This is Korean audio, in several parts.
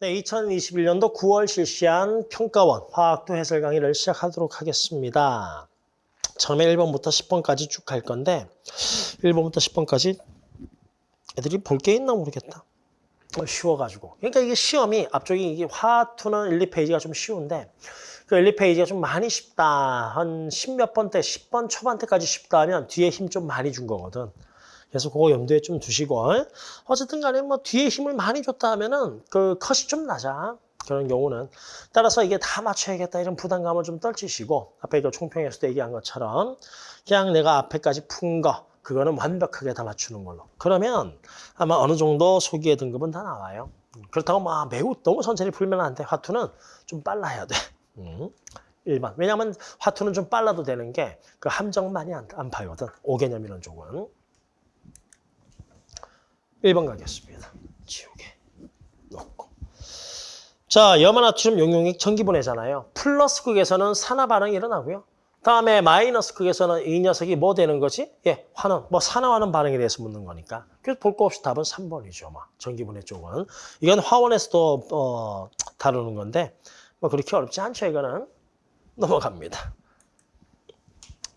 네, 2021년도 9월 실시한 평가원 화학도 해설 강의를 시작하도록 하겠습니다. 처음에 1번부터 10번까지 쭉 갈 건데 1번부터 10번까지 애들이 볼 게 있나 모르겠다. 어, 쉬워가지고. 그러니까 이게 시험이 앞쪽이 이게 화투는 1, 2페이지가 좀 쉬운데 그 1, 2페이지가 좀 많이 쉽다. 한 10몇 번 때, 10번 초반 때까지 쉽다 하면 뒤에 힘 좀 많이 준 거거든. 그래서 그거 염두에 좀 두시고 어쨌든 간에 뭐 뒤에 힘을 많이 줬다 하면은 그 컷이 좀 나자. 그런 경우는. 따라서 이게 다 맞춰야겠다 이런 부담감을 좀 떨치시고 앞에 그 총평에서도 얘기한 것처럼 그냥 내가 앞에까지 푼 거 그거는 완벽하게 다 맞추는 걸로. 그러면 아마 어느 정도 소기의 등급은 다 나와요. 그렇다고 막 매우 너무 천천히 풀면 안 돼. 화투는 좀 빨라야 돼. 음. 일반. 왜냐하면 화투는 좀 빨라도 되는 게 그 함정 많이 안, 안 파거든. 5개념 이런 쪽은 1번 가겠습니다. 지우개 넣고. 자, 염화나트륨 용용액 전기분해잖아요. 플러스 극에서는 산화 반응이 일어나고요. 다음에 마이너스 극에서는 이 녀석이 뭐 되는 거지? 예, 환원, 뭐 산화하는 반응에 대해서 묻는 거니까. 그래서 볼 거 없이 답은 3번이죠. 뭐. 전기분해 쪽은. 이건 화원에서도 어, 다루는 건데 뭐 그렇게 어렵지 않죠. 이거는. 넘어갑니다.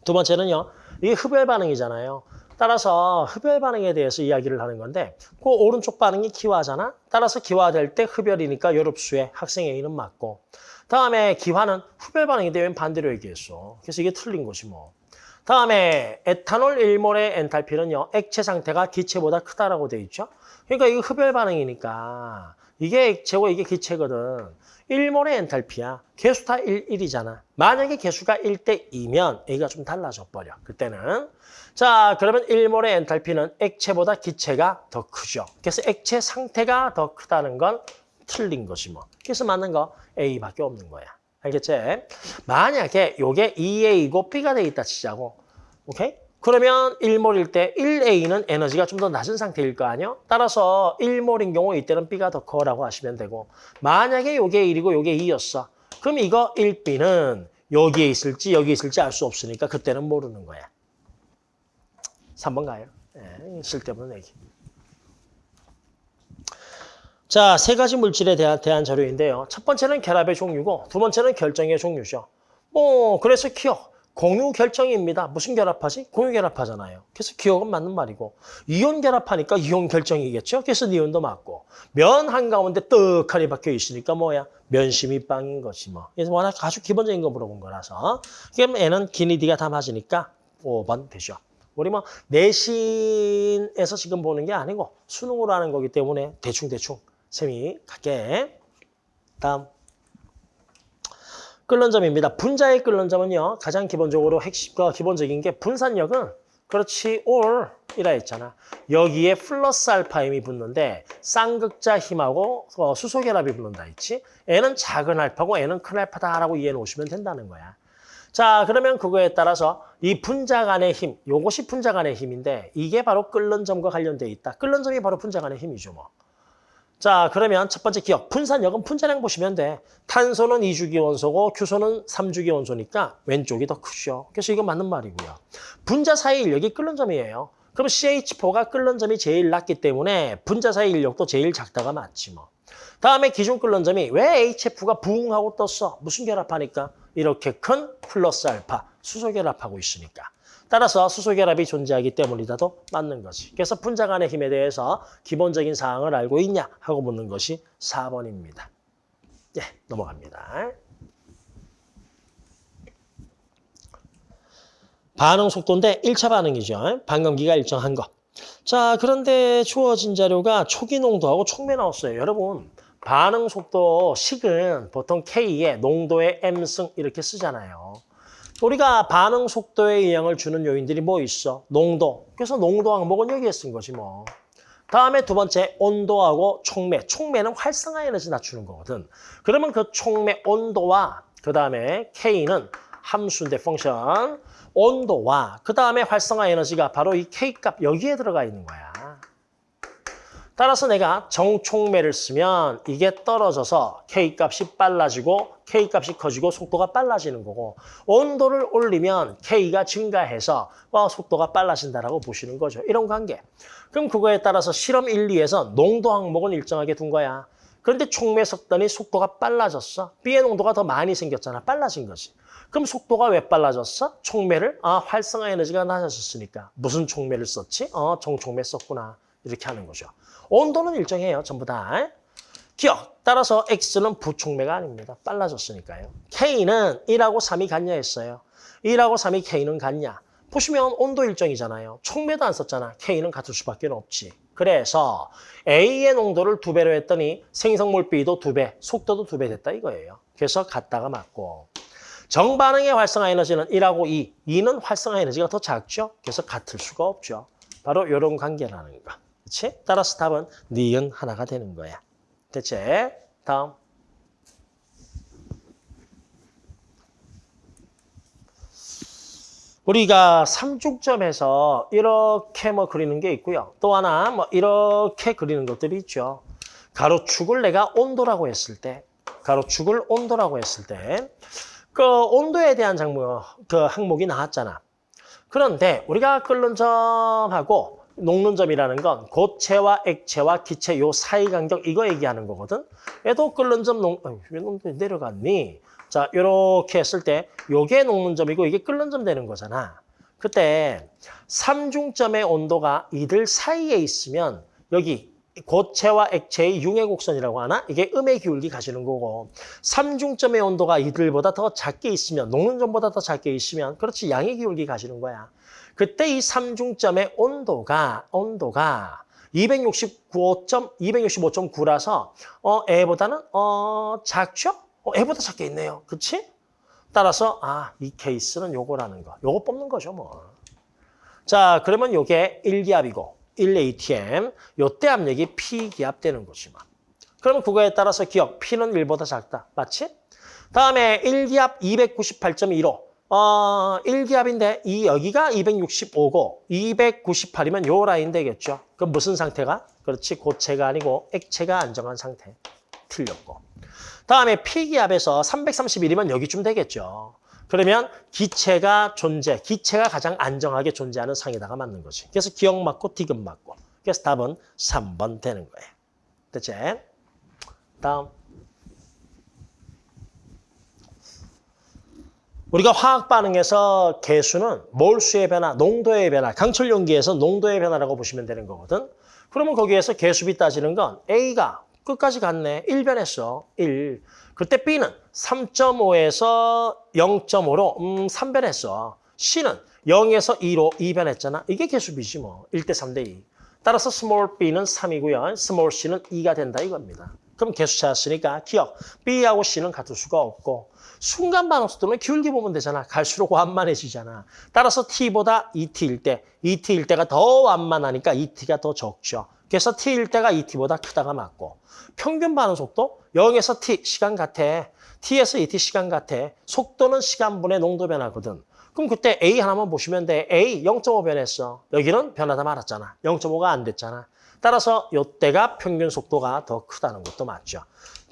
두 번째는요. 이게 흡열 반응이잖아요. 따라서 흡열 반응에 대해서 이야기를 하는 건데 그 오른쪽 반응이 기화잖아. 따라서 기화될 때 흡열이니까 요럽수에 학생 A는 맞고 다음에 기화는 흡열 반응이 되면 반대로 얘기했어. 그래서 이게 틀린 것이 뭐. 다음에 에탄올 1몰의 엔탈피는요. 액체 상태가 기체보다 크다라고 돼 있죠. 그러니까 이거 흡열 반응이니까 이게 액체고 이게 기체거든. 1몰의 엔탈피야. 개수 다 1, 1이잖아. 만약에 개수가 1대 2면 A가 좀 달라져 버려. 그때는. 자, 그러면 1몰의 엔탈피는 액체보다 기체가 더 크죠. 그래서 액체 상태가 더 크다는 건 틀린 것이 뭐. 그래서 맞는 거 A밖에 없는 거야. 알겠지? 만약에 이게 2A이고 B가 돼 있다 치자고. 오케이? 그러면 1몰일 때 1A는 에너지가 좀 더 낮은 상태일 거 아니야? 따라서 1몰인 경우 이때는 B가 더 커라고 하시면 되고 만약에 이게 1이고 이게 2였어. 그럼 이거 1B는 여기에 있을지 여기에 있을지 알 수 없으니까 그때는 모르는 거야. 3번 가요. 네, 쓸데없는 얘기. 자, 세 가지 물질에 대한, 대한 자료인데요. 첫 번째는 결합의 종류고 두 번째는 결정의 종류죠. 뭐 그래서 기억, 공유 결정입니다. 무슨 결합하지? 공유 결합하잖아요. 그래서 기억은 맞는 말이고 이온 결합하니까 이온 결정이겠죠. 그래서 니온도 맞고 면 한가운데 떡하니 박혀 있으니까 뭐야? 면심이 빵인 것이 뭐. 그래서 워낙 아주 기본적인 거 물어본 거라서 그럼 N은 기니디가 다 맞으니까 5번 되죠. 우리 뭐 내신에서 지금 보는 게 아니고 수능으로 하는 거기 때문에 대충대충 셈이 갈게. 다음. 끓는 점입니다. 분자의 끓는 점은요. 가장 기본적으로 핵심과 기본적인 게 분산력은 그렇지 올이라 했잖아. 여기에 플러스 알파 힘이 붙는데 쌍극자 힘하고 어, 수소 결합이 붙는다 했지. N은 작은 알파고 N은 큰 알파다라고 이해해 놓으시면 된다는 거야. 자, 그러면 그거에 따라서 이 분자 간의 힘, 요것이 분자 간의 힘인데 이게 바로 끓는 점과 관련돼 있다. 끓는 점이 바로 분자 간의 힘이죠, 뭐. 자, 그러면 첫 번째 기억. 분산력은 분자량 보시면 돼. 탄소는 2주기 원소고 규소는 3주기 원소니까 왼쪽이 더 크죠. 그래서 이건 맞는 말이고요. 분자 사이 인력이 끓는 점이에요. 그럼 CH4가 끓는 점이 제일 낮기 때문에 분자 사이 인력도 제일 작다가 맞지 뭐. 다음에 기준 끓는 점이 왜 HF가 부응 하고 떴어? 무슨 결합하니까? 이렇게 큰 플러스 알파 수소 결합하고 있으니까. 따라서 수소 결합이 존재하기 때문이다도 맞는 거지. 그래서 분자 간의 힘에 대해서 기본적인 사항을 알고 있냐 하고 묻는 것이 4번입니다. 예, 넘어갑니다. 반응 속도인데 1차 반응이죠. 반감기가 일정한 거. 자, 그런데 주어진 자료가 초기 농도하고 촉매 나왔어요. 여러분, 반응 속도 식은 보통 K에 농도의 M승 이렇게 쓰잖아요. 우리가 반응 속도에 영향을 주는 요인들이 뭐 있어? 농도. 그래서 농도 항목은 여기에 쓴 거지 뭐. 다음에 두 번째 온도하고 촉매. 촉매는 활성화 에너지 낮추는 거거든. 그러면 그 촉매 온도와 그 다음에 K는 함수인데 펑션. 온도와 그 다음에 활성화 에너지가 바로 이 K값 여기에 들어가 있는 거야. 따라서 내가 정촉매를 쓰면 이게 떨어져서 K값이 빨라지고 K값이 커지고 속도가 빨라지는 거고 온도를 올리면 K가 증가해서 어, 속도가 빨라진다라고 보시는 거죠. 이런 관계. 그럼 그거에 따라서 실험 1, 2에서 농도 항목은 일정하게 둔 거야. 그런데 촉매 섞더니 속도가 빨라졌어. B의 농도가 더 많이 생겼잖아. 빨라진 거지. 그럼 속도가 왜 빨라졌어? 촉매를 아 활성화 에너지가 낮아졌으니까. 무슨 촉매를 썼지? 어 정촉매 썼구나. 이렇게 하는 거죠. 온도는 일정해요. 전부 다. 기억. 따라서 X는 부촉매가 아닙니다. 빨라졌으니까요. K는 1하고 3이 같냐 했어요. 1하고 3이 K는 같냐. 보시면 온도 일정이잖아요. 촉매도 안 썼잖아. K는 같을 수밖에 없지. 그래서 A의 농도를 두 배로 했더니 생성물 B도 두 배, 속도도 두 배 됐다 이거예요. 그래서 같다가 맞고. 정반응의 활성화 에너지는 1하고 2. 2는 활성화 에너지가 더 작죠. 그래서 같을 수가 없죠. 바로 이런 관계라는 거. 그렇지? 따라서 답은 니은 하나가 되는 거야. 됐지? 다음. 우리가 삼중점에서 이렇게 뭐 그리는 게 있고요. 또 하나 뭐 이렇게 그리는 것들이 있죠. 가로축을 내가 온도라고 했을 때, 가로축을 온도라고 했을 때, 그 온도에 대한 장모, 그 항목이 나왔잖아. 그런데 우리가 끓는 점하고 녹는 점이라는 건 고체와 액체와 기체 요 사이 간격 이거 얘기하는 거거든. 얘도 끓는 점 녹, 왜 내려갔니? 자, 이렇게 했을 때 요게 녹는 점이고 이게 끓는 점 되는 거잖아. 그때 삼중점의 온도가 이들 사이에 있으면 여기 고체와 액체의 융의 곡선이라고 하나? 이게 음의 기울기 가시는 거고 삼중점의 온도가 이들보다 더 작게 있으면 녹는 점보다 더 작게 있으면 그렇지 양의 기울기 가시는 거야. 그때 이 삼중점의 온도가 온도가 269.5 265.9라서 어 애보다는 어 작죠? 어, 애보다 작게 있네요. 그치? 따라서 아, 이 케이스는 요거라는 거. 요거 뽑는 거죠, 뭐. 자, 그러면 요게 1기압이고 1ATM. 요때 압력이 P기압 되는 거지, 뭐. 그러면 그거에 따라서 기억, P는 1보다 작다. 맞지? 다음에 1기압 298.15. 어, 1기압인데 이 여기가 265고 298이면 요 라인 되겠죠. 그럼 무슨 상태가? 그렇지, 고체가 아니고 액체가 안정한 상태. 틀렸고. 다음에 P기압에서 331이면 여기쯤 되겠죠. 그러면 기체가 존재, 기체가 가장 안정하게 존재하는 상에다가 맞는 거지. 그래서 기억 맞고 디귿 맞고. 그래서 답은 3번 되는 거예요. 됐지? 다음. 우리가 화학 반응에서 개수는 몰수의 변화, 농도의 변화, 강철 용기에서 농도의 변화라고 보시면 되는 거거든. 그러면 거기에서 개수비 따지는 건 A가 끝까지 갔네. 1변했어. 1. 그때 B는 3.5에서 0.5로 음 3변했어. C는 0에서 2로 2변했잖아. 이게 개수비지 뭐. 1대 3대 2. 따라서 small b는 3이고요. small c는 2가 된다 이겁니다. 그럼 개수 찾았으니까 기억. B하고 C는 같을 수가 없고 순간 반응 속도는 기울기 보면 되잖아. 갈수록 완만해지잖아. 따라서 T보다 ET일 때, ET일 때가 더 완만하니까 ET가 더 적죠. 그래서 T일 때가 ET보다 크다가 맞고 평균 반응 속도 0에서 T 시간 같아. T에서 ET 시간 같아. 속도는 시간분의 농도 변화거든. 그럼 그때 A 하나만 보시면 돼. A 0.5 변했어. 여기는 변하다 말았잖아. 0.5가 안 됐잖아. 따라서 이때가 평균 속도가 더 크다는 것도 맞죠.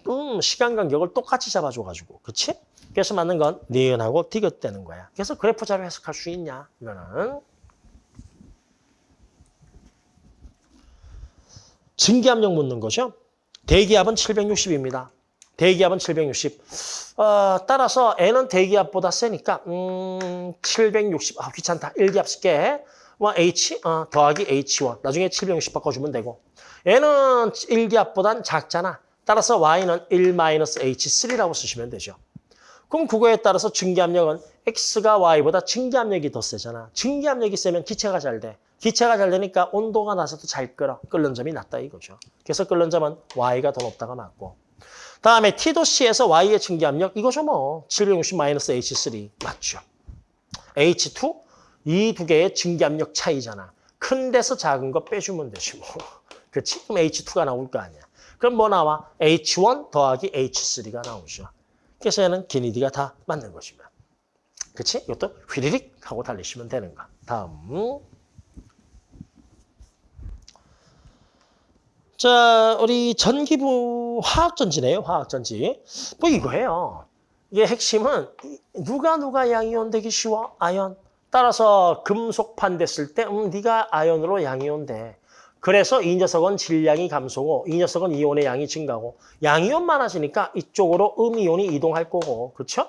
음, 시간 간격을 똑같이 잡아줘가지고. 그치? 그래서 맞는 건 니은하고 디귿되는 거야. 그래서 그래프 자료 해석할 수 있냐? 이거는. 증기압력 묻는 거죠. 대기압은 760입니다. 대기압은 760. 어, 따라서 N은 대기압보다 세니까 음, 760. 아, 귀찮다. 1기압 쓸게. 뭐 H 어, 더하기 H1. 나중에 760 바꿔주면 되고. N은 1기압보단 작잖아. 따라서 Y는 1-H3라고 쓰시면 되죠. 그럼 그거에 따라서 증기압력은 X가 Y보다 증기압력이 더 세잖아. 증기압력이 세면 기체가 잘 돼. 기체가 잘 되니까 온도가 나서도 잘 끓어. 끓는 점이 낮다 이거죠. 그래서 끓는 점은 Y가 더 높다가 맞고. 다음에 T도 C에서 Y의 증기압력 이거죠 뭐. 760-H3 맞죠. H2 이 두 개의 증기압력 차이잖아. 큰 데서 작은 거 빼주면 되지 뭐. 그렇지? 그럼 H2가 나올 거 아니야. 그럼 뭐 나와? H1 더하기 H3가 나오죠. 그래서 얘는 기니디가 다 맞는 것이면. 그치? 이것도 휘리릭 하고 달리시면 되는 거. 다음. 자, 우리 전기부 화학전지네요. 화학전지. 뭐 이거예요. 이게 핵심은 누가 누가 양이온 되기 쉬워? 아연. 따라서 금속판 됐을 때 음, 네가 아연으로 양이온 돼. 그래서 이 녀석은 질량이 감소고 이 녀석은 이온의 양이 증가고 양이온 많아지니까 이쪽으로 음이온이 이동할 거고 그렇죠?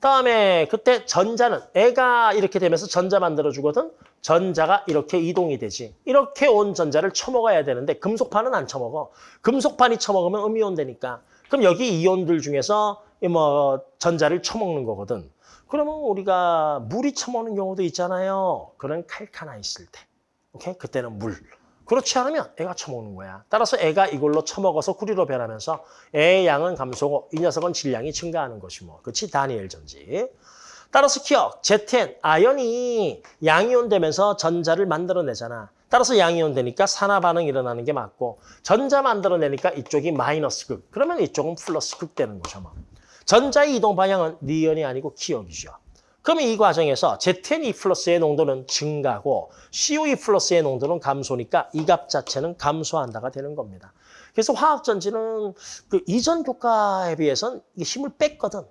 다음에 그때 전자는 애가 이렇게 되면서 전자 만들어주거든. 전자가 이렇게 이동이 되지. 이렇게 온 전자를 처먹어야 되는데 금속판은 안 처먹어. 금속판이 처먹으면 음이온 되니까. 그럼 여기 이온들 중에서 이뭐 전자를 처먹는 거거든. 그러면 우리가 물이 처먹는 경우도 있잖아요. 그런 칼카나 있을 때. 오케이? 그때는 물. 그렇지 않으면 애가 처먹는 거야. 따라서 애가 이걸로 처먹어서 구리로 변하면서 애의 양은 감소고 이 녀석은 질량이 증가하는 것이 뭐. 그렇지? 다니엘 전지. 따라서 기억, ZN, 아연이 양이온 되면서 전자를 만들어내잖아. 따라서 양이온 되니까 산화 반응이 일어나는 게 맞고 전자 만들어내니까 이쪽이 마이너스 극. 그러면 이쪽은 플러스 극 되는 거죠. 뭐. 전자의 이동 방향은 니온이 아니고 기억이죠. 그러면 이 과정에서 ZNE 플러스의 농도는 증가고 COE 플러스의 농도는 감소니까 이 값 자체는 감소한다가 되는 겁니다. 그래서 화학전지는 그 이전 교과에 비해서는 힘을 뺐거든.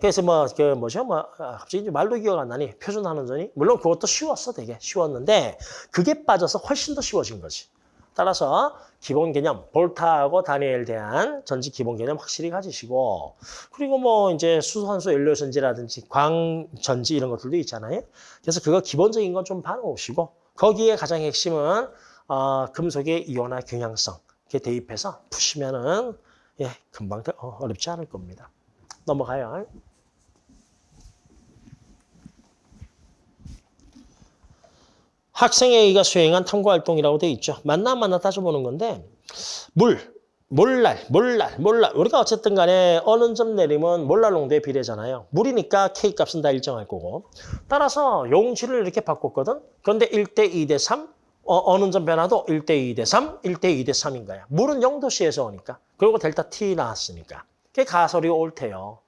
그래서 뭐, 그 뭐죠? 뭐, 아, 갑자기 이제 말도 기억 안 나니? 표준하는 전이? 물론 그것도 쉬웠어, 되게. 쉬웠는데, 그게 빠져서 훨씬 더 쉬워진 거지. 따라서 기본 개념, 볼타하고 다니엘 대한 전지 기본 개념 확실히 가지시고, 그리고 뭐 이제 수소환수 연료 전지라든지 광 전지 이런 것들도 있잖아요. 그래서 그거 기본적인 건 좀 봐놓으시고, 거기에 가장 핵심은 어, 금속의 이온화 경향성 이렇게 대입해서 푸시면은 예, 금방 어, 어렵지 않을 겁니다. 넘어가요. 학생 A가 수행한 탐구활동이라고 돼 있죠. 만나 안 만나 따져보는 건데 물, 몰랄, 몰랄, 몰랄. 우리가 어쨌든 간에 어느 점 내리면 몰랄 농도에 비례잖아요. 물이니까 K 값은 다 일정할 거고. 따라서 용지를 이렇게 바꿨거든. 그런데 1대 2대 3, 어, 느점 변화도 1대 2대 3, 1대 2대 3인 거야. 물은 0도씨에서 오니까. 그리고 델타 T 나왔으니까. 그게 가설이 옳대요.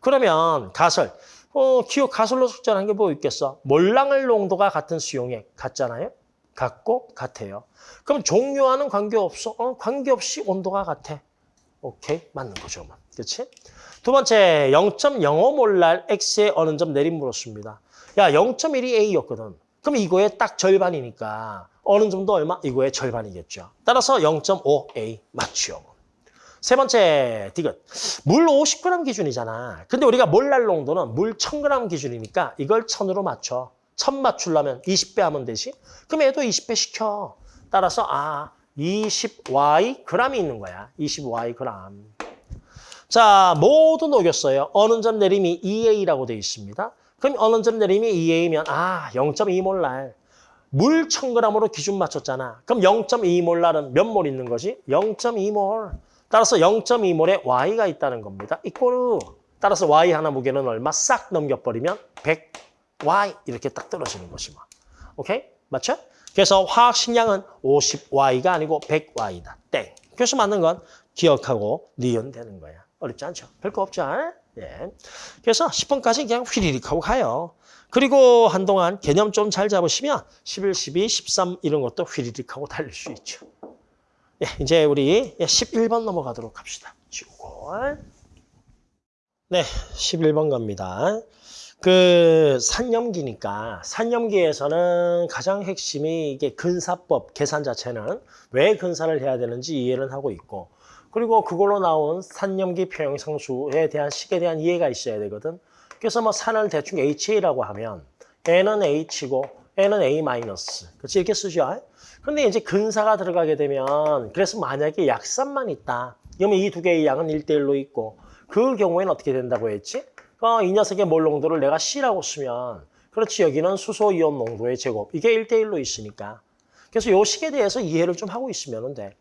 그러면 가설. 어, 기호 가설로 숙제하는 게 뭐 있겠어? 몰랑을 농도가 같은 수용액 같잖아요? 같고 같아요. 그럼 종류와는 관계없어? 어, 관계없이 온도가 같아. 오케이, 맞는 거죠. 뭐. 그렇지? 두 번째, 0.05몰랄 X의 어느 점 내림 물었습니다. 야, 0.1이 A였거든. 그럼 이거의 딱 절반이니까 어느 정도 얼마? 이거의 절반이겠죠. 따라서 0.5A 맞죠. 세 번째 디귿. 물 50g 기준이잖아. 근데 우리가 몰랄 농도는 물 1000g 기준이니까 이걸 1000으로 맞춰. 1000 맞추려면 20배 하면 되지. 그럼 얘도 20배 시켜. 따라서 아 20y g이 있는 거야. 20y g. 자 모두 녹였어요. 어느 점 내림이 2a라고 되어 있습니다. 그럼 어느 점 내림이 2a면 아 0.2몰랄. 물 1000g으로 기준 맞췄잖아. 그럼 0.2몰랄은 몇 몰 있는 거지? 0.2몰. 따라서 0.2몰에 Y가 있다는 겁니다. 이꼬르. 따라서 Y 하나 무게는 얼마? 싹 넘겨버리면 100Y 이렇게 딱 떨어지는 것이 뭐. 오케이? 맞죠? 그래서 화학 식량은 50Y가 아니고 100Y다. 땡. 그래서 맞는 건 기억하고 니은 되는 거야. 어렵지 않죠? 별거 없죠? 예. 그래서 10번까지 그냥 휘리릭 하고 가요. 그리고 한동안 개념 좀 잘 잡으시면 11, 12, 13 이런 것도 휘리릭 하고 달릴 수 있죠. 예, 이제 우리 11번 넘어가도록 합시다. 지우고. 네, 11번 갑니다. 그 산염기니까 산염기에서는 가장 핵심이 이게 근사법 계산 자체는 왜 근사를 해야 되는지 이해를 하고 있고 그리고 그걸로 나온 산염기 표형상수에 대한 식에 대한 이해가 있어야 되거든. 그래서 뭐 산을 대충 HA라고 하면 N은 H고 N은 A. 그렇지 이렇게 쓰죠. 근데 이제 근사가 들어가게 되면 그래서 만약에 약산만 있다. 그러면 이 두 개의 양은 1대1로 있고 그 경우에는 어떻게 된다고 했지? 어, 이 녀석의 몰 농도를 내가 C라고 쓰면 그렇지 여기는 수소 이온 농도의 제곱 이게 1대1로 있으니까 그래서 요 식에 대해서 이해를 좀 하고 있으면 돼.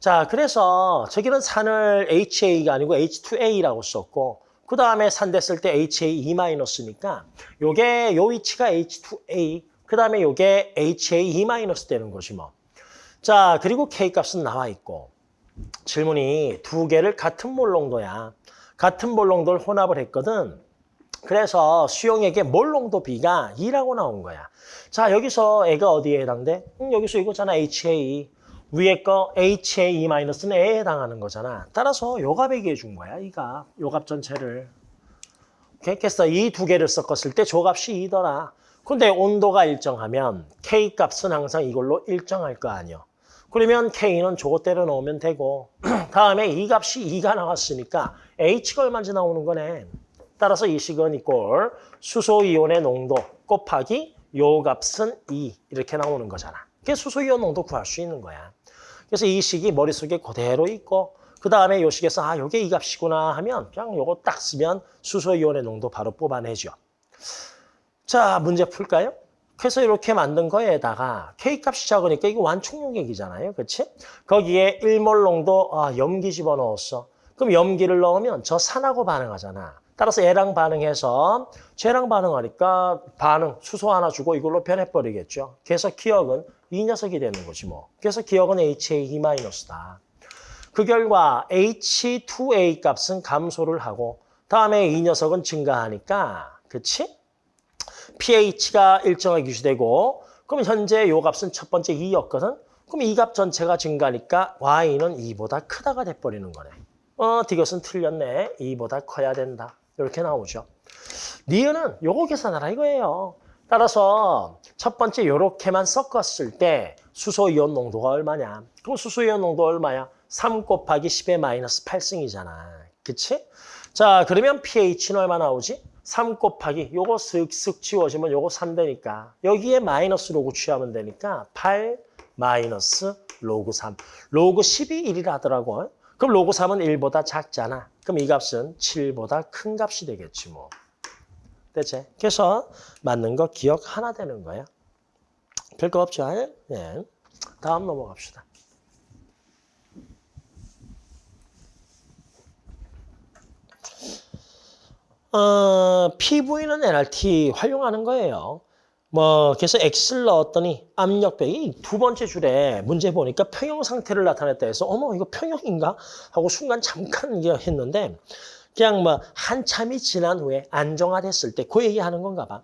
자 그래서 저기는 산을 HA가 아니고 H2A라고 썼고 그 다음에 산 됐을 때 HA2-니까 요게 요 위치가 H2A 그 다음에 이게 HA2- e 되는 것이 뭐. 자, 그리고 K값은 나와 있고 질문이 두 개를 같은 몰 농도야. 같은 몰 농도를 혼합을 했거든. 그래서 수용액의 몰 농도 B가 2라고 나온 거야. 자, 여기서 애가 어디에 해당돼? 음, 여기서 이거잖아, HA. 위에 거 HA2-는 A에 해당하는 거잖아. 따라서 요값 얘기해 준 거야, 이 값. 요값 전체를. 오케이? 그래서 이 두 개를 섞었을 때 조값이 2더라. 근데 온도가 일정하면 K값은 항상 이걸로 일정할 거 아니야. 그러면 K는 저것대로 넣으면 되고 다음에 이 값이 2가 나왔으니까 H가 얼마인지 나오는 거네. 따라서 이 식은 이꼴 수소이온의 농도 곱하기 요 값은 2 이렇게 나오는 거잖아. 그게 수소이온 농도 구할 수 있는 거야. 그래서 이 식이 머릿속에 그대로 있고 그 다음에 요 식에서 아 요게 이 값이구나 하면 그냥 요거 딱 쓰면 수소이온의 농도 바로 뽑아내죠. 자 문제 풀까요? 그래서 이렇게 만든 거에다가 K값이 작으니까 이거 완충용액이잖아요. 그렇지? 거기에 1몰 농도 아, 염기 집어넣었어. 그럼 염기를 넣으면 저 산하고 반응하잖아. 따라서 얘랑 반응해서 쟤랑 반응하니까 반응, 수소 하나 주고 이걸로 변해버리겠죠. 그래서 기억은 이 녀석이 되는 거지 뭐. 그래서 기억은 HA-다. 그 결과 H2A 값은 감소를 하고 다음에 이 녀석은 증가하니까 그치? pH가 일정하게 유지되고 그럼 현재 요 값은 첫 번째 2였거든. 그럼 이 값 전체가 증가하니까 y는 2보다 크다가 돼버리는 거네. 어, 디귿은 틀렸네. 2보다 커야 된다. 이렇게 나오죠. 니은은 요거 계산하라 이거예요. 따라서 첫 번째 요렇게만 섞었을 때 수소이온 농도가 얼마냐? 그럼 수소이온 농도 얼마야? 3 곱하기 10의 마이너스 8승이잖아. 그치? 자, 그러면 pH는 얼마 나오지? 3 곱하기 요거 쓱쓱 지워지면 요거 3 되니까 여기에 마이너스 로그 취하면 되니까 8 마이너스 로그 3. 로그 10이 1이라더라고. 그럼 로그 3은 1보다 작잖아. 그럼 이 값은 7보다 큰 값이 되겠지 뭐. 됐지? 그래서 맞는 거 기억 하나 되는 거야. 별거 없죠? 예. 다음 넘어갑시다. 어, PV는 NRT 활용하는 거예요. 뭐 그래서 X를 넣었더니 압력배기 두 번째 줄에 문제 보니까 평형 상태를 나타냈다 해서 어머 이거 평형인가 하고 순간 잠깐 했는데 그냥 뭐 한참이 지난 후에 안정화됐을 때 그 얘기하는 건가 봐.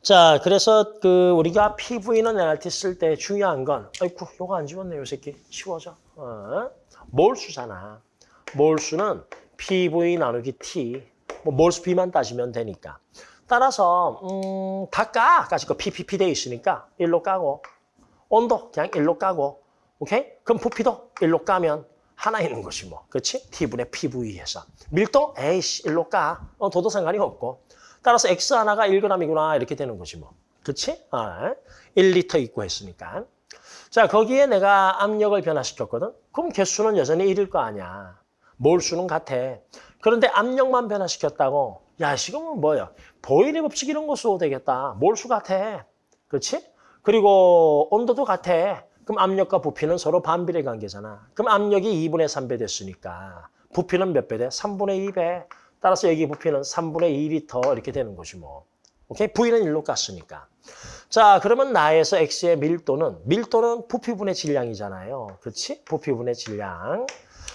자 그래서 그 우리가 PV는 NRT 쓸 때 중요한 건 아이쿠 요거 안 지웠네 요 새끼 치워져. 어? 몰수잖아. 몰수는 PV 나누기 T 뭐 몰수 B만 따지면 되니까. 따라서 음, 다 까. 까지 거 PPP 돼 있으니까 일로 까고 온도 그냥 일로 까고 오케이? 그럼 부피도 일로 까면 하나 있는 것이 뭐. 그렇지? T분의 PV에서. 밀도 에이씨 일로 까. 어, 도도 상관이 없고. 따라서 X 하나가 1g이구나 이렇게 되는 것이 뭐. 그렇지? 아, 1리터 있고 했으니까. 자, 거기에 내가 압력을 변화시켰거든. 그럼 개수는 여전히 1일 거 아니야. 몰수는 같아. 그런데 압력만 변화시켰다고 야, 지금은 뭐야? 보일의 법칙 이런 거 써도 되겠다. 몰수 같아. 그렇지? 그리고 온도도 같아. 그럼 압력과 부피는 서로 반비례 관계잖아. 그럼 압력이 2분의 3배 됐으니까 부피는 몇 배 돼? 3분의 2배. 따라서 여기 부피는 3분의 2리터 이렇게 되는 것이 뭐. 오케이? V는 1로 깠으니까. 자, 그러면 나에서 X의 밀도는 밀도는 부피분의 질량이잖아요. 그렇지? 부피분의 질량.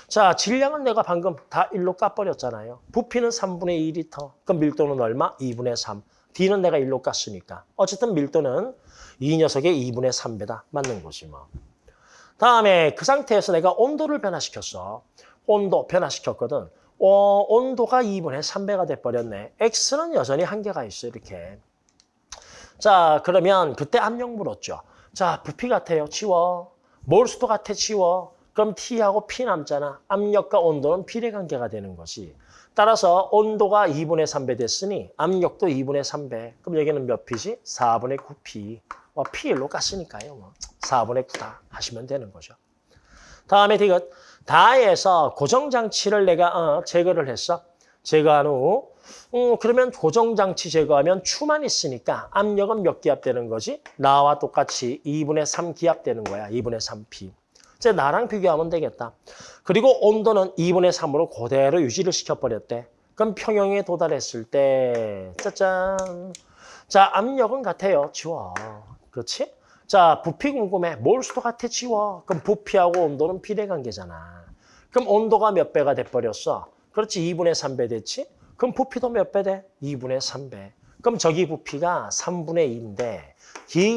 자, 질량은 내가 방금 다 1로 까버렸잖아요. 부피는 3분의 2리터. 그럼 밀도는 얼마? 2분의 3. D는 내가 1로 깠으니까. 어쨌든 밀도는 이 녀석의 2분의 3배다. 맞는 거지 뭐. 다음에 그 상태에서 내가 온도를 변화시켰어. 온도 변화시켰거든. 어, 온도가 2분의 3배가 돼버렸네. X는 여전히 한계가 있어 이렇게. 자, 그러면 그때 압력 물었죠. 자, 부피 같아요. 치워. 몰수도 같아. 치워. 그럼 T하고 P 남잖아. 압력과 온도는 비례관계가 되는 것이. 따라서 온도가 2분의 3배 됐으니 압력도 2분의 3배. 그럼 여기는 몇 P지? 4분의 9P. 어, P1로 깠으니까요. 뭐. 4분의 9다 하시면 되는 거죠. 다음에 디귿. 다에서 고정장치를 내가 어, 제거를 했어. 제거한 후 음, 그러면 고정장치 제거하면 추만 있으니까 압력은 몇 기압 되는 거지? 나와 똑같이 2분의 3 기압 되는 거야. 2분의 3P. 이제 나랑 비교하면 되겠다. 그리고 온도는 2분의 3으로 그대로 유지를 시켜버렸대. 그럼 평형에 도달했을 때 짜잔. 자, 압력은 같아요. 지워. 그렇지? 자, 부피 궁금해. 몰수도 같아. 지워. 그럼 부피하고 온도는 비례관계잖아. 그럼 온도가 몇 배가 돼버렸어? 그렇지. 2분의 3배 됐지? 그럼 부피도 몇 배 돼? 2분의 3배. 그럼 저기 부피가 3분의 2인데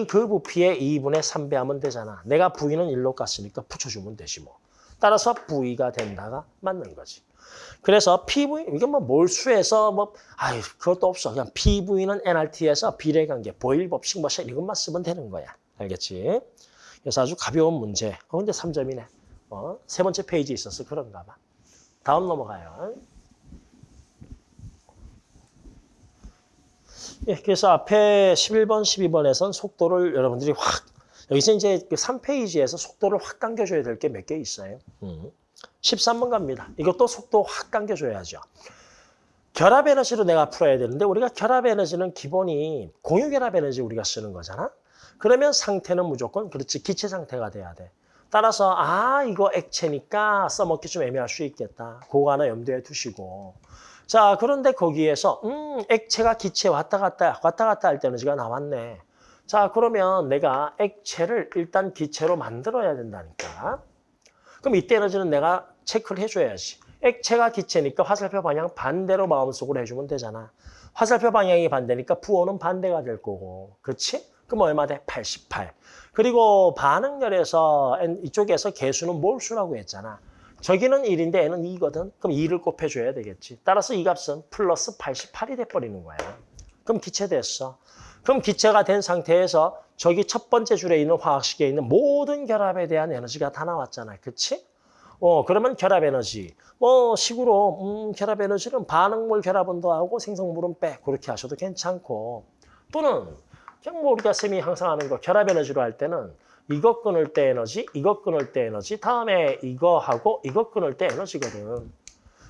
그 부피에 2분의 3배 하면 되잖아. 내가 V는 1로 깠으니까 붙여주면 되지 뭐. 따라서 V가 된다가 맞는 거지. 그래서 PV, 이게 뭐 몰수에서 뭐, 아유, 그것도 없어. 그냥 PV는 NRT에서 비례관계, 보일 법칙 뭐 이것만 쓰면 되는 거야. 알겠지? 그래서 아주 가벼운 문제. 어, 근데 3점이네. 어, 세 번째 페이지 있었어. 그런가 봐. 다음 넘어가요. 예, 그래서 앞에 11번, 12번에선 속도를 여러분들이 확, 여기서 이제 그 3페이지에서 속도를 확 당겨줘야 될 게 몇 개 있어요. 음. 13번 갑니다. 이것도 속도 확 당겨줘야죠. 결합 에너지로 내가 풀어야 되는데 우리가 결합 에너지는 기본이 공유 결합 에너지 우리가 쓰는 거잖아. 그러면 상태는 무조건 그렇지 기체 상태가 돼야 돼. 따라서 아 이거 액체니까 써먹기 좀 애매할 수 있겠다. 그거 하나 염두에 두시고 자 그런데 거기에서 음 액체가 기체 왔다 갔다 왔다 갔다 할때 에너지가 나왔네. 자 그러면 내가 액체를 일단 기체로 만들어야 된다니까. 그럼 이때 에너지는 내가 체크를 해줘야지. 액체가 기체니까 화살표 방향 반대로 마음속으로 해주면 되잖아. 화살표 방향이 반대니까 부호는 반대가 될 거고. 그렇지? 그럼 얼마 돼? 88. 그리고 반응열에서 이쪽에서 개수는 몰수라고 했잖아. 저기는 1인데 얘는 2거든. 그럼 2를 곱해줘야 되겠지. 따라서 이 값은 플러스 88이 돼버리는 거야. 그럼 기체 됐어. 그럼 기체가 된 상태에서 저기 첫 번째 줄에 있는 화학식에 있는 모든 결합에 대한 에너지가 다 나왔잖아. 그치? 어, 그러면 결합 에너지. 뭐, 식으로, 음, 결합 에너지는 반응물 결합은 더하고 생성물은 빼. 그렇게 하셔도 괜찮고. 또는, 그냥 뭐 우리가 쌤이 항상 하는 거, 결합 에너지로 할 때는 이거 끊을 때 에너지, 이거 끊을 때 에너지, 다음에 이거 하고 이거 끊을 때 에너지거든.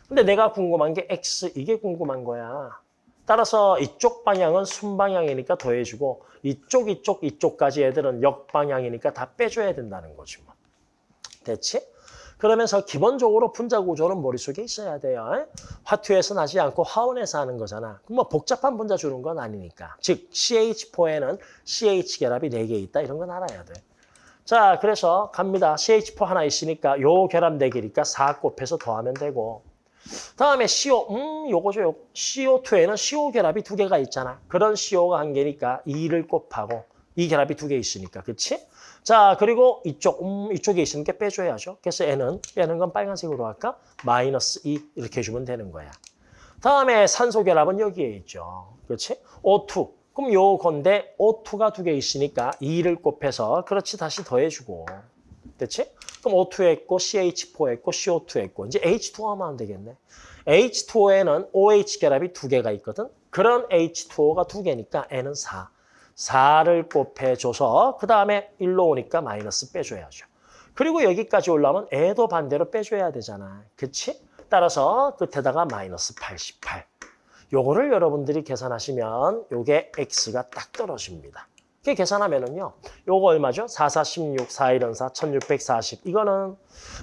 근데 내가 궁금한 게 X, 이게 궁금한 거야. 따라서 이쪽 방향은 순방향이니까 더해주고 이쪽, 이쪽, 이쪽까지 애들은 역방향이니까 다 빼줘야 된다는 거지 뭐. 됐지? 그러면서 기본적으로 분자 구조는 머릿속에 있어야 돼요. 화투에서 나지 않고 화원에서 하는 거잖아. 그럼 뭐 복잡한 분자 주는 건 아니니까. 즉 CH4에는 CH 결합이 4개 있다. 이런 건 알아야 돼. 자, 그래서 갑니다. CH4 하나 있으니까 요 결합 4개니까 4 곱해서 더하면 되고 다음에 CO, 음, 요거죠. 요. CO2에는 CO 결합이 두 개가 있잖아. 그런 CO가 한 개니까 2를 곱하고 이 결합이 두 개 있으니까, 그렇지? 자, 그리고 이쪽, 음, 이쪽에 게 빼줘야죠. 그래서 N은, 빼는 건 빨간색으로 할까? 마이너스 2 이렇게 해주면 되는 거야. 다음에 산소 결합은 여기에 있죠. 그렇지? O2. 그럼 요 건데 O2가 두 개 있으니까 2를 곱해서 그렇지 다시 더해주고. 됐지? 그럼 O2 했고 CH4 했고 CO2 했고 이제 H2O 하면 되겠네. H2O에는 OH 결합이 두 개가 있거든. 그런 H2O가 두 개니까 N은 4. 4를 곱해줘서 그 다음에 1로 오니까 마이너스 빼줘야죠. 그리고 여기까지 올라오면 애도 반대로 빼줘야 되잖아. 그치? 따라서 끝에다가 마이너스 88. 요거를 여러분들이 계산하시면 요게 X가 딱 떨어집니다. 이렇게 계산하면은요. 요거 얼마죠? 4, 4, 16, 4, 1은 4, 1640. 이거는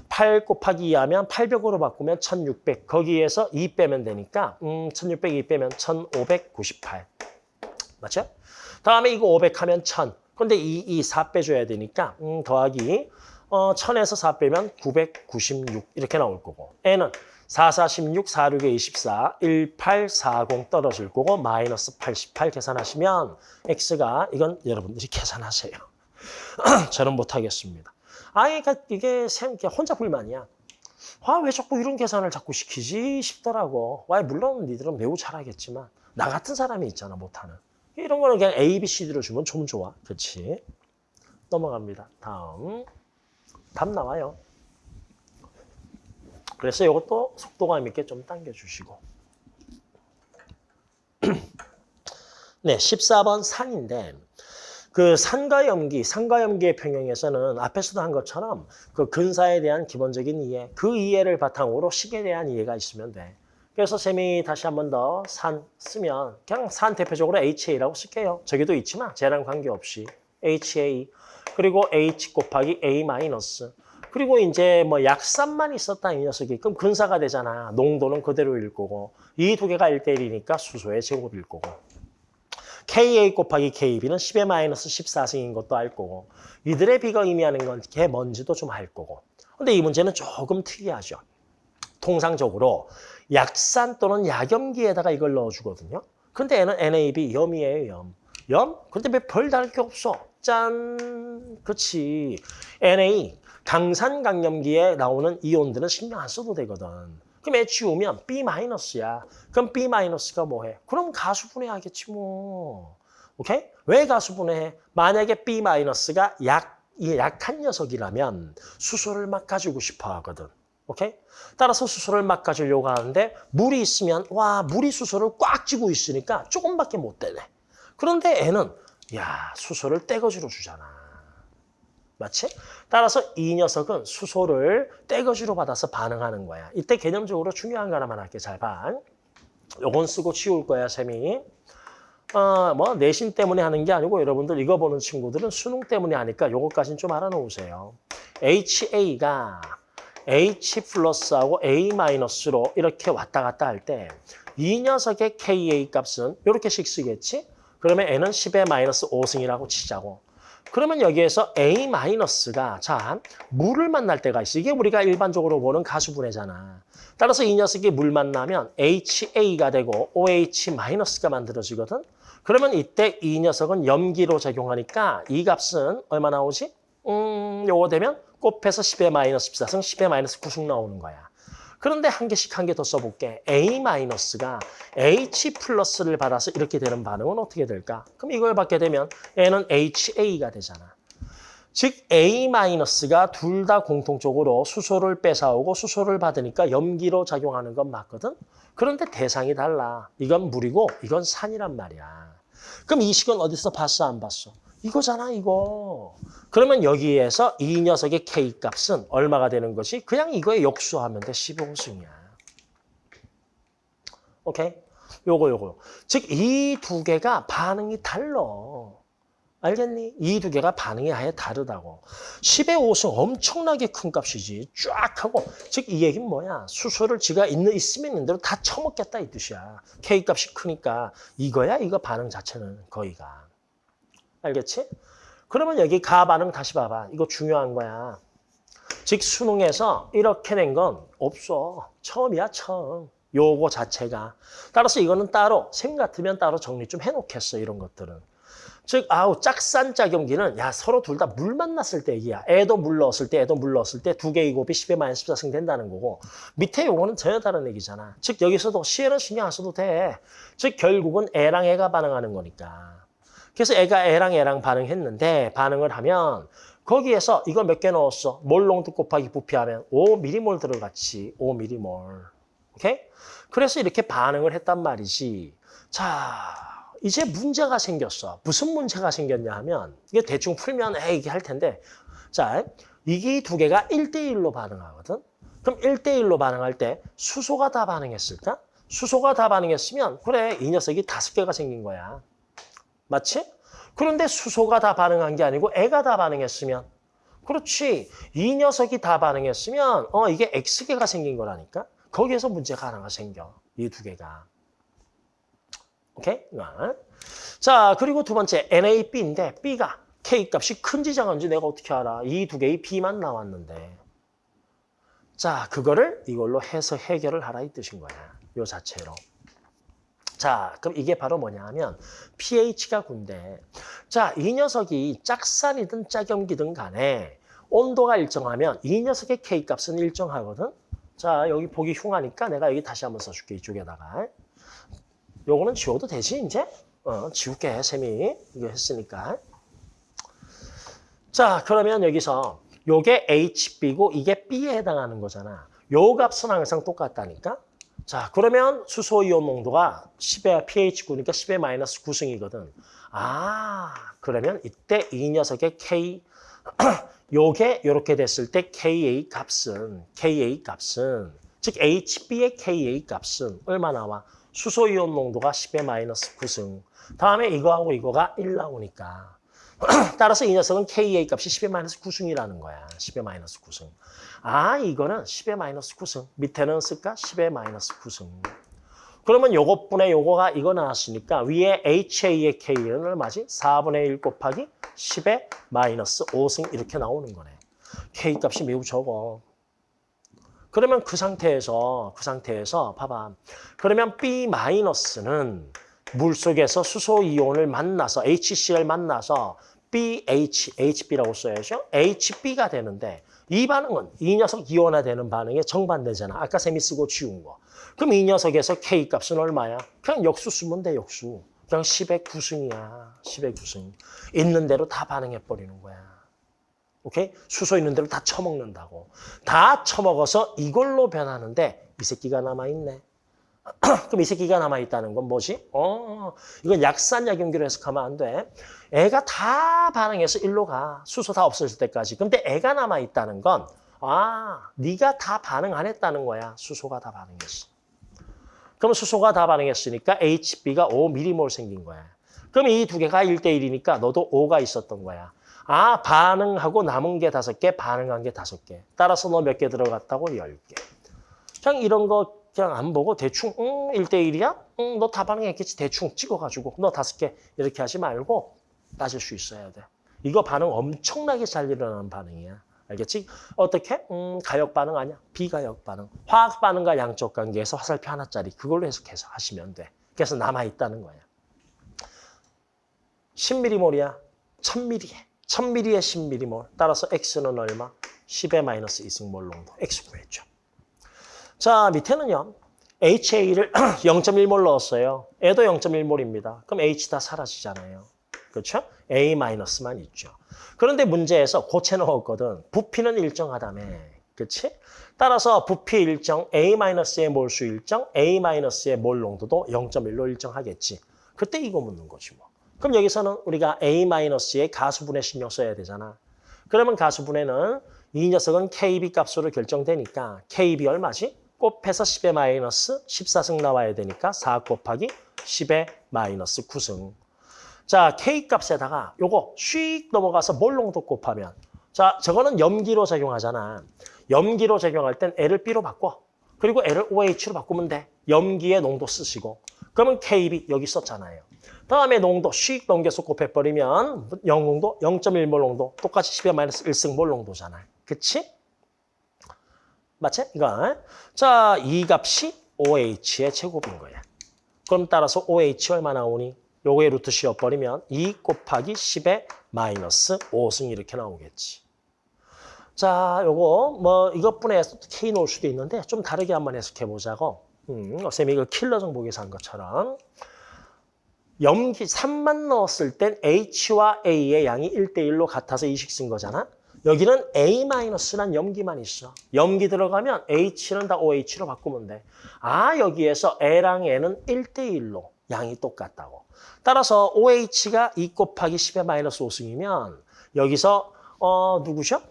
8 곱하기 2 하면 800으로 바꾸면 1600. 거기에서 2 빼면 되니까 음, 1600, 2 빼면 1598. 맞죠? 다음에 이거 500 하면 1000. 근데 2, 2, 4 빼줘야 되니까 음, 더하기 어, 1000에서 4 빼면 996 이렇게 나올 거고 N은 4, 4, 16, 4, 6에 24, 1, 8, 4, 0 떨어질 거고 마이너스 88 계산하시면 X가 이건 여러분들이 계산하세요. 저는 못하겠습니다. 아, 그러니까 이게 쌤 혼자 불만이야. 아, 왜 자꾸 이런 계산을 자꾸 시키지 싶더라고. 와, 물론 니들은 매우 잘하겠지만 나 같은 사람이 있잖아, 못하는. 이런 거는 그냥 A, B, C, D로 주면 좀 좋아. 그렇지? 넘어갑니다. 다음. 답 나와요. 그래서 이것도 속도감 있게 좀 당겨주시고. 네, 14번 산인데 그 산과 염기, 산과 염기의 평형에서는 앞에서도 한 것처럼 그 근사에 대한 기본적인 이해, 그 이해를 바탕으로 식에 대한 이해가 있으면 돼. 그래서 쌤이 다시 한 번 더 산 쓰면 그냥 산 대표적으로 HA라고 쓸게요. 저기도 있지만 쟤랑 관계없이 HA 그리고 H 곱하기 A 마이너스 그리고 이제 뭐 약산만 있었다 이 녀석이 그럼 근사가 되잖아. 농도는 그대로 일 거고 이 두 개가 1대1이니까 수소의 제곱일 거고 KA 곱하기 KB는 10의 마이너스 14승인 것도 알 거고 이들의 비가 의미하는 건개 뭔지도 좀 알 거고 근데 이 문제는 조금 특이하죠. 통상적으로 약산 또는 약염기에다가 이걸 넣어주거든요. 근데 얘는 NAB 염이에요, 염. 염? 근데 왜 별 다를 게 없어? 짠! 그렇지. NA, 강산강염기에 나오는 이온들은 신경 안 써도 되거든. 그럼 애 지우면 B-야. 그럼 B-가 뭐해? 그럼 가수 분해하겠지 뭐. 오케이? 왜 가수 분해해? 만약에 B-가 약이 약한 녀석이라면 수소를 막 가지고 싶어 하거든. 오케이? 따라서 수소를 막 가지려고 하는데 물이 있으면 와 물이 수소를 꽉 쥐고 있으니까 조금밖에 못 되네. 그런데 애는 야 수소를 떼거지로 주잖아. 맞지? 따라서 이 녀석은 수소를 떼거지로 받아서 반응하는 거야. 이때 개념적으로 중요한 거 하나만 할게 잘 봐. 요건 쓰고 치울 거야 쌤이. 어, 뭐 내신 때문에 하는 게 아니고 여러분들 이거 보는 친구들은 수능 때문에 하니까 요것까지는 좀 알아놓으세요. HA가 H 플러스하고 A 마이너스로 이렇게 왔다 갔다 할 때 이 녀석의 KA 값은 이렇게씩 쓰겠지? 그러면 N은 10의 마이너스 5승이라고 치자고. 그러면 여기에서 A 마이너스가 자 물을 만날 때가 있어. 이게 우리가 일반적으로 보는 가수분해잖아. 따라서 이 녀석이 물 만나면 HA가 되고 OH 마이너스가 만들어지거든. 그러면 이때 이 녀석은 염기로 작용하니까 이 값은 얼마 나오지? 음, 요거 되면 곱해서 10의 마이너스 14승 10의 마이너스 9승 나오는 거야. 그런데 한 개씩 한 개 더 써볼게. A 마이너스가 H 플러스를 받아서 이렇게 되는 반응은 어떻게 될까? 그럼 이걸 받게 되면 얘는 HA가 되잖아. 즉 A 마이너스가 둘 다 공통적으로 수소를 뺏어오고 수소를 받으니까 염기로 작용하는 건 맞거든. 그런데 대상이 달라. 이건 물이고 이건 산이란 말이야. 그럼 이 식은 어디서 봤어 안 봤어? 이거잖아 이거. 그러면 여기에서 이 녀석의 K 값은 얼마가 되는 것이 그냥 이거에 역수하면 돼 15승이야. 오케이? 요거 요거. 즉 이 두 개가 반응이 달라. 알겠니? 이 두 개가 반응이 아예 다르다고. 10의 5승 엄청나게 큰 값이지. 쫙 하고. 즉, 이 얘기는 뭐야? 수소를 지가 있는, 있으면 있는 대로 다 처먹겠다 이 뜻이야. K 값이 크니까. 이거야, 이거 반응 자체는 거의가. 알겠지? 그러면 여기 가 반응 다시 봐봐. 이거 중요한 거야. 즉, 수능에서 이렇게 낸 건 없어. 처음이야, 처음. 요거 자체가. 따라서 이거는 따로, 셈 같으면 따로 정리 좀 해놓겠어, 이런 것들은. 즉, 아우, 짝산 짝염기는 야, 서로 둘 다 물 만났을 때 얘기야. 애도 물 넣었을 때, 애도 물 넣었을 때 두 개의 곱이 10의 마이너스 14승 된다는 거고 밑에 요거는 전혀 다른 얘기잖아. 즉, 여기서도 C에는 신경 안 써도 돼. 즉, 결국은 애랑 애가 반응하는 거니까. 그래서 애가 애랑 애랑 반응했는데 반응을 하면 거기에서 이거 몇개 넣었어? 몰농도 곱하기 부피하면 5미리몰 들어갔지. 5미리몰. 오케이? 그래서 이렇게 반응을 했단 말이지. 자, 이제 문제가 생겼어. 무슨 문제가 생겼냐 하면 이게 대충 풀면 에 이게 할 텐데 자, 이게 두 개가 1대1로 반응하거든. 그럼 1대1로 반응할 때 수소가 다 반응했을까? 수소가 다 반응했으면 그래 이 녀석이 다섯 개가 생긴 거야. 맞지? 그런데 수소가 다 반응한 게 아니고 애가 다 반응했으면 그렇지. 이 녀석이 다 반응했으면 어 이게 X개가 생긴 거라니까. 거기에서 문제가 하나가 생겨. 이 두 개가. 오케이? 자, 그리고 두 번째 NAB인데 B가 K 값이 큰지 작은지 내가 어떻게 알아? 이 두 개의 B만 나왔는데. 자, 그거를 이걸로 해서 해결을 하라 이 뜻인 거야. 요 자체로. 자, 그럼 이게 바로 뭐냐 하면 pH가 군데 자, 이 녀석이 짝산이든 짝염기든 간에 온도가 일정하면 이 녀석의 K값은 일정하거든. 자, 여기 보기 흉하니까 내가 여기 다시 한번 써줄게, 이쪽에다가. 요거는 지워도 되지, 이제? 어, 지울게, 쌤이. 이거 했으니까. 자, 그러면 여기서 요게 HB고 이게 B에 해당하는 거잖아. 요 값은 항상 똑같다니까? 자, 그러면 수소 이온 농도가 10의 pH9니까 10의 마이너스 9승이거든. 아, 그러면 이때 이 녀석의 K, 요게 이렇게 됐을 때 KA 값은, KA 값은, 즉 HB의 KA 값은 얼마 나와? 수소 이온 농도가 10의 마이너스 9승. 다음에 이거하고 이거가 1 나오니까. 따라서 이 녀석은 KA 값이 10의 마이너스 9승이라는 거야. 10의 마이너스 9승. 아, 이거는 10의 마이너스 9승. 밑에는 쓸까? 10의 마이너스 9승. 그러면 요것분의 요거가 이거 나왔으니까 위에 HA의 K는 얼마지? 4분의 1 곱하기 10의 마이너스 5승 이렇게 나오는 거네. K 값이 매우 적어. 그러면 그 상태에서 그 상태에서 봐봐. 그러면 B 마이너스는 물 속에서 수소 이온을 만나서 HCl 만나서 BH, HB라고 써야죠. HB가 되는데 이 반응은 이 녀석 이온화되는 반응에 정반대잖아. 아까 셈이 쓰고 지운 거. 그럼 이 녀석에서 K 값은 얼마야? 그냥 역수 쓰면 돼, 역수. 그냥 10의 9승이야. 10의 9승. 있는 대로 다 반응해버리는 거야. 오케이? 수소 있는 대로 다 처먹는다고. 다 처먹어서 이걸로 변하는데 이 새끼가 남아있네. 그럼 이 새끼가 남아있다는 건 뭐지? 어, 이건 약산약용기로 해석하면 안 돼. 애가 다 반응해서 일로 가. 수소 다 없어질 때까지. 근데 애가 남아있다는 건 아, 네가 다 반응 안 했다는 거야. 수소가 다 반응했어. 그럼 수소가 다 반응했으니까 HB가 5mm몰 생긴 거야. 그럼 이 두 개가 1대1이니까 너도 5가 있었던 거야. 아, 반응하고 남은 게 다섯 개, 반응한 게 다섯 개. 따라서 너 몇 개 들어갔다고? 열 개. 그냥 이런 거 그냥 안 보고 대충 응, 1대1이야? 응, 너다 반응했겠지. 대충 찍어가지고 너 다섯 개 이렇게 하지 말고 따질 수 있어야 돼. 이거 반응 엄청나게 잘 일어나는 반응이야. 알겠지? 어떻게? 음, 가역 반응 아니야. 비가역 반응. 화학 반응과 양적 관계에서 화살표 하나짜리 그걸로 해석해서 하시면 돼. 그래서 남아있다는 거야. 10mm몰이야. 1000mm에. 1000mm에 10mm몰. 따라서 X는 얼마? 10의 마이너스 2승몰 농도. X 구했죠. 자, 밑에는요. HA를 0.1몰 넣었어요. 애도 0.1몰입니다. 그럼 H 다 사라지잖아요. 그렇죠? A-만 있죠. 그런데 문제에서 고체 넣었거든. 부피는 일정하다며. 그렇지? 따라서 부피 일정, A-의 몰수 일정, A-의 몰 농도도 0.1로 일정하겠지. 그때 이거 묻는 거지 뭐. 그럼 여기서는 우리가 A-의 가수분해 신경 써야 되잖아. 그러면 가수분해는 이 녀석은 KB 값으로 결정되니까 KB 얼마지? 곱해서 10의 마이너스 14승 나와야 되니까 4 곱하기 10의 마이너스 9승. 자, K 값에다가 요거 슉 넘어가서 몰농도 곱하면 자, 저거는 염기로 작용하잖아. 염기로 작용할 땐 L을 B로 바꿔. 그리고 L을 OH로 바꾸면 돼. 염기의 농도 쓰시고. 그러면 KB 여기 썼잖아요. 다음에 농도 슉 넘겨서 곱해버리면 영농도 0.1몰 농도 똑같이 10의 마이너스 1승 몰 농도잖아. 그치? 맞지? 이거. 자, 이 값이 OH의 제곱인 거야. 그럼 따라서 OH 얼마 나오니? 요거에 루트 씌워버리면 2 곱하기 10의 마이너스 5승 이렇게 나오겠지. 자, 요거 뭐 이것뿐에 K 놓을 수도 있는데 좀 다르게 한번 해석해 보자고. 음, 쌤이 이거 킬러 정보에서 한 것처럼 염기 3만 넣었을 땐 H와 A의 양이 1대1로 같아서 이식 쓴 거잖아. 여기는 A-란 염기만 있어. 염기 들어가면 H는 다 OH로 바꾸면 돼. 아, 여기에서 A랑 N은 1대1로 양이 똑같다고. 따라서 OH가 2 곱하기 10의 마이너스 5승이면 여기서 어 누구셔?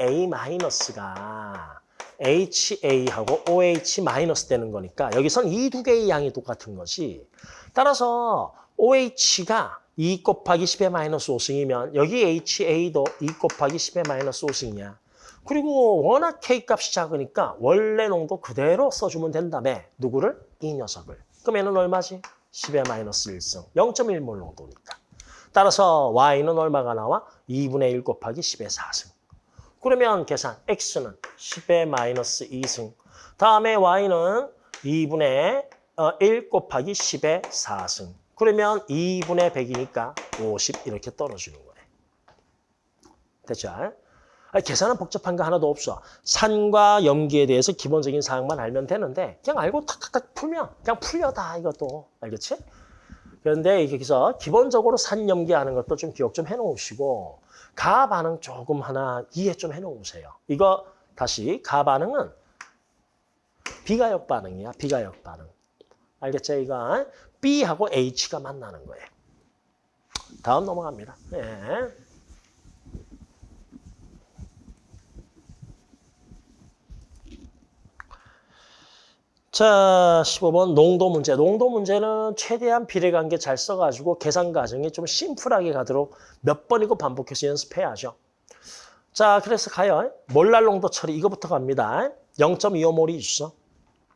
A-가 HA하고 OH 마이너스 되는 거니까 여기선 이 두 개의 양이 똑같은 거지. 따라서 OH가 2 곱하기 10의 마이너스 5승이면 여기 HA도 2 곱하기 10의 마이너스 5승이야. 그리고 워낙 K 값이 작으니까 원래 농도 그대로 써주면 된다며. 누구를? 이 녀석을. 그럼 얘는 얼마지? 10의 마이너스 1승. 0.1몰 농도니까. 따라서 Y는 얼마가 나와? 2분의 1 곱하기 10의 4승. 그러면 계산 X는 10의 마이너스 2승. 다음에 Y는 2분의 1 곱하기 10의 4승. 그러면 2분의 100이니까 50 이렇게 떨어지는 거예요. 됐죠? 아니, 계산은 복잡한 거 하나도 없어. 산과 염기에 대해서 기본적인 사항만 알면 되는데 그냥 알고 탁탁탁 풀면 그냥 풀려 다 이것도. 알겠지? 그런데 여기서 기본적으로 산 염기하는 것도 좀 기억 좀 해놓으시고 가 반응 조금 하나 이해 좀 해놓으세요. 이거 다시 가 반응은 비가역 반응이야. 비가역 반응. 알겠죠? 이거 B하고 H가 만나는 거예요. 다음 넘어갑니다. 네. 자, 15번 농도 문제. 농도 문제는 최대한 비례관계 잘 써가지고 계산 과정이 좀 심플하게 가도록 몇 번이고 반복해서 연습해야죠. 자, 그래서 가요. 몰랄 농도 처리 이거부터 갑니다. 0.25몰이 있어.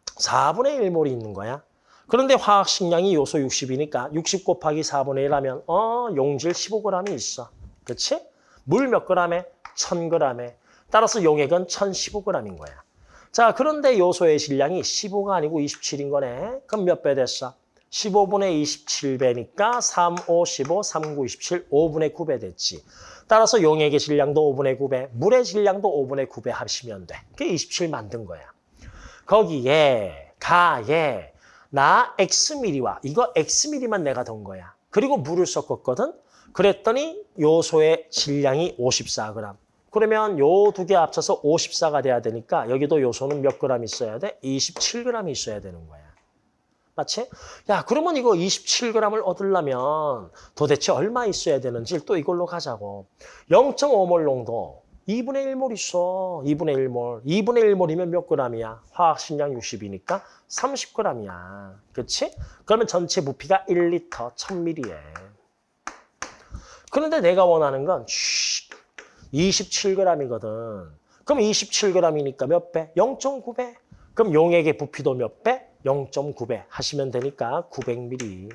4분의 1몰이 있는 거야. 그런데 화학 식량이 요소 60이니까 60 곱하기 4분의 1 하면 어 용질 15g이 있어. 그렇지? 물 몇 g에? 1000g에. 따라서 용액은 1015g인 거야. 자, 그런데 요소의 질량이 15가 아니고 27인 거네. 그럼 몇 배 됐어? 15분의 27배니까 3, 5, 15, 3, 9, 27, 5분의 9배 됐지. 따라서 용액의 질량도 5분의 9배, 물의 질량도 5분의 9배 합치면 돼. 그게 27 만든 거야. 거기에 가에 나 X미리와 이거 X미리만 내가 던 거야. 그리고 물을 섞었거든. 그랬더니 요소의 질량이 54g. 그러면 요 두 개 합쳐서 54가 돼야 되니까 여기도 요소는 몇 그램 있어야 돼? 27g 있어야 되는 거야. 맞지? 야, 그러면 이거 27g을 얻으려면 도대체 얼마 있어야 되는지 또 이걸로 가자고. 0.5몰 농도 2분의 1몰 있어. 2분의 1몰. 2분의 1몰이면 몇 g이야? 화학 식량 60이니까 30g이야. 그렇지? 그러면 전체 부피가 1리터 1000ml에. 그런데 내가 원하는 건 27g이거든. 그럼 27g이니까 몇 배? 0.9배. 그럼 용액의 부피도 몇 배? 0.9배 하시면 되니까 900ml.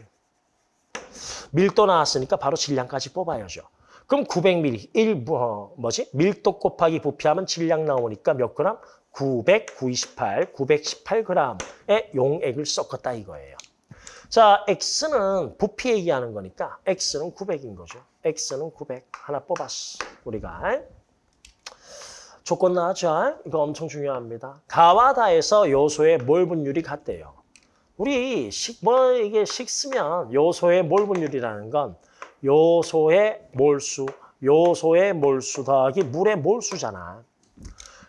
밀도 나왔으니까 바로 질량까지 뽑아야죠. 그럼 900ml, 1, 뭐, 뭐지? 밀도 곱하기 부피하면 질량 나오니까 몇 그램? 998, 918g의 용액을 섞었다 이거예요. 자, X는 부피 얘기하는 거니까 X는 900인 거죠. X는 900. 하나 뽑았어, 우리가. 조건 나왔죠? 이거 엄청 중요합니다. 가와 다에서 요소의 몰 분율이 같대요. 우리 식, 뭐 이게 식쓰면 요소의 몰 분율이라는 건 요소의 몰수, 요소의 몰수 더하기 물의 몰수잖아.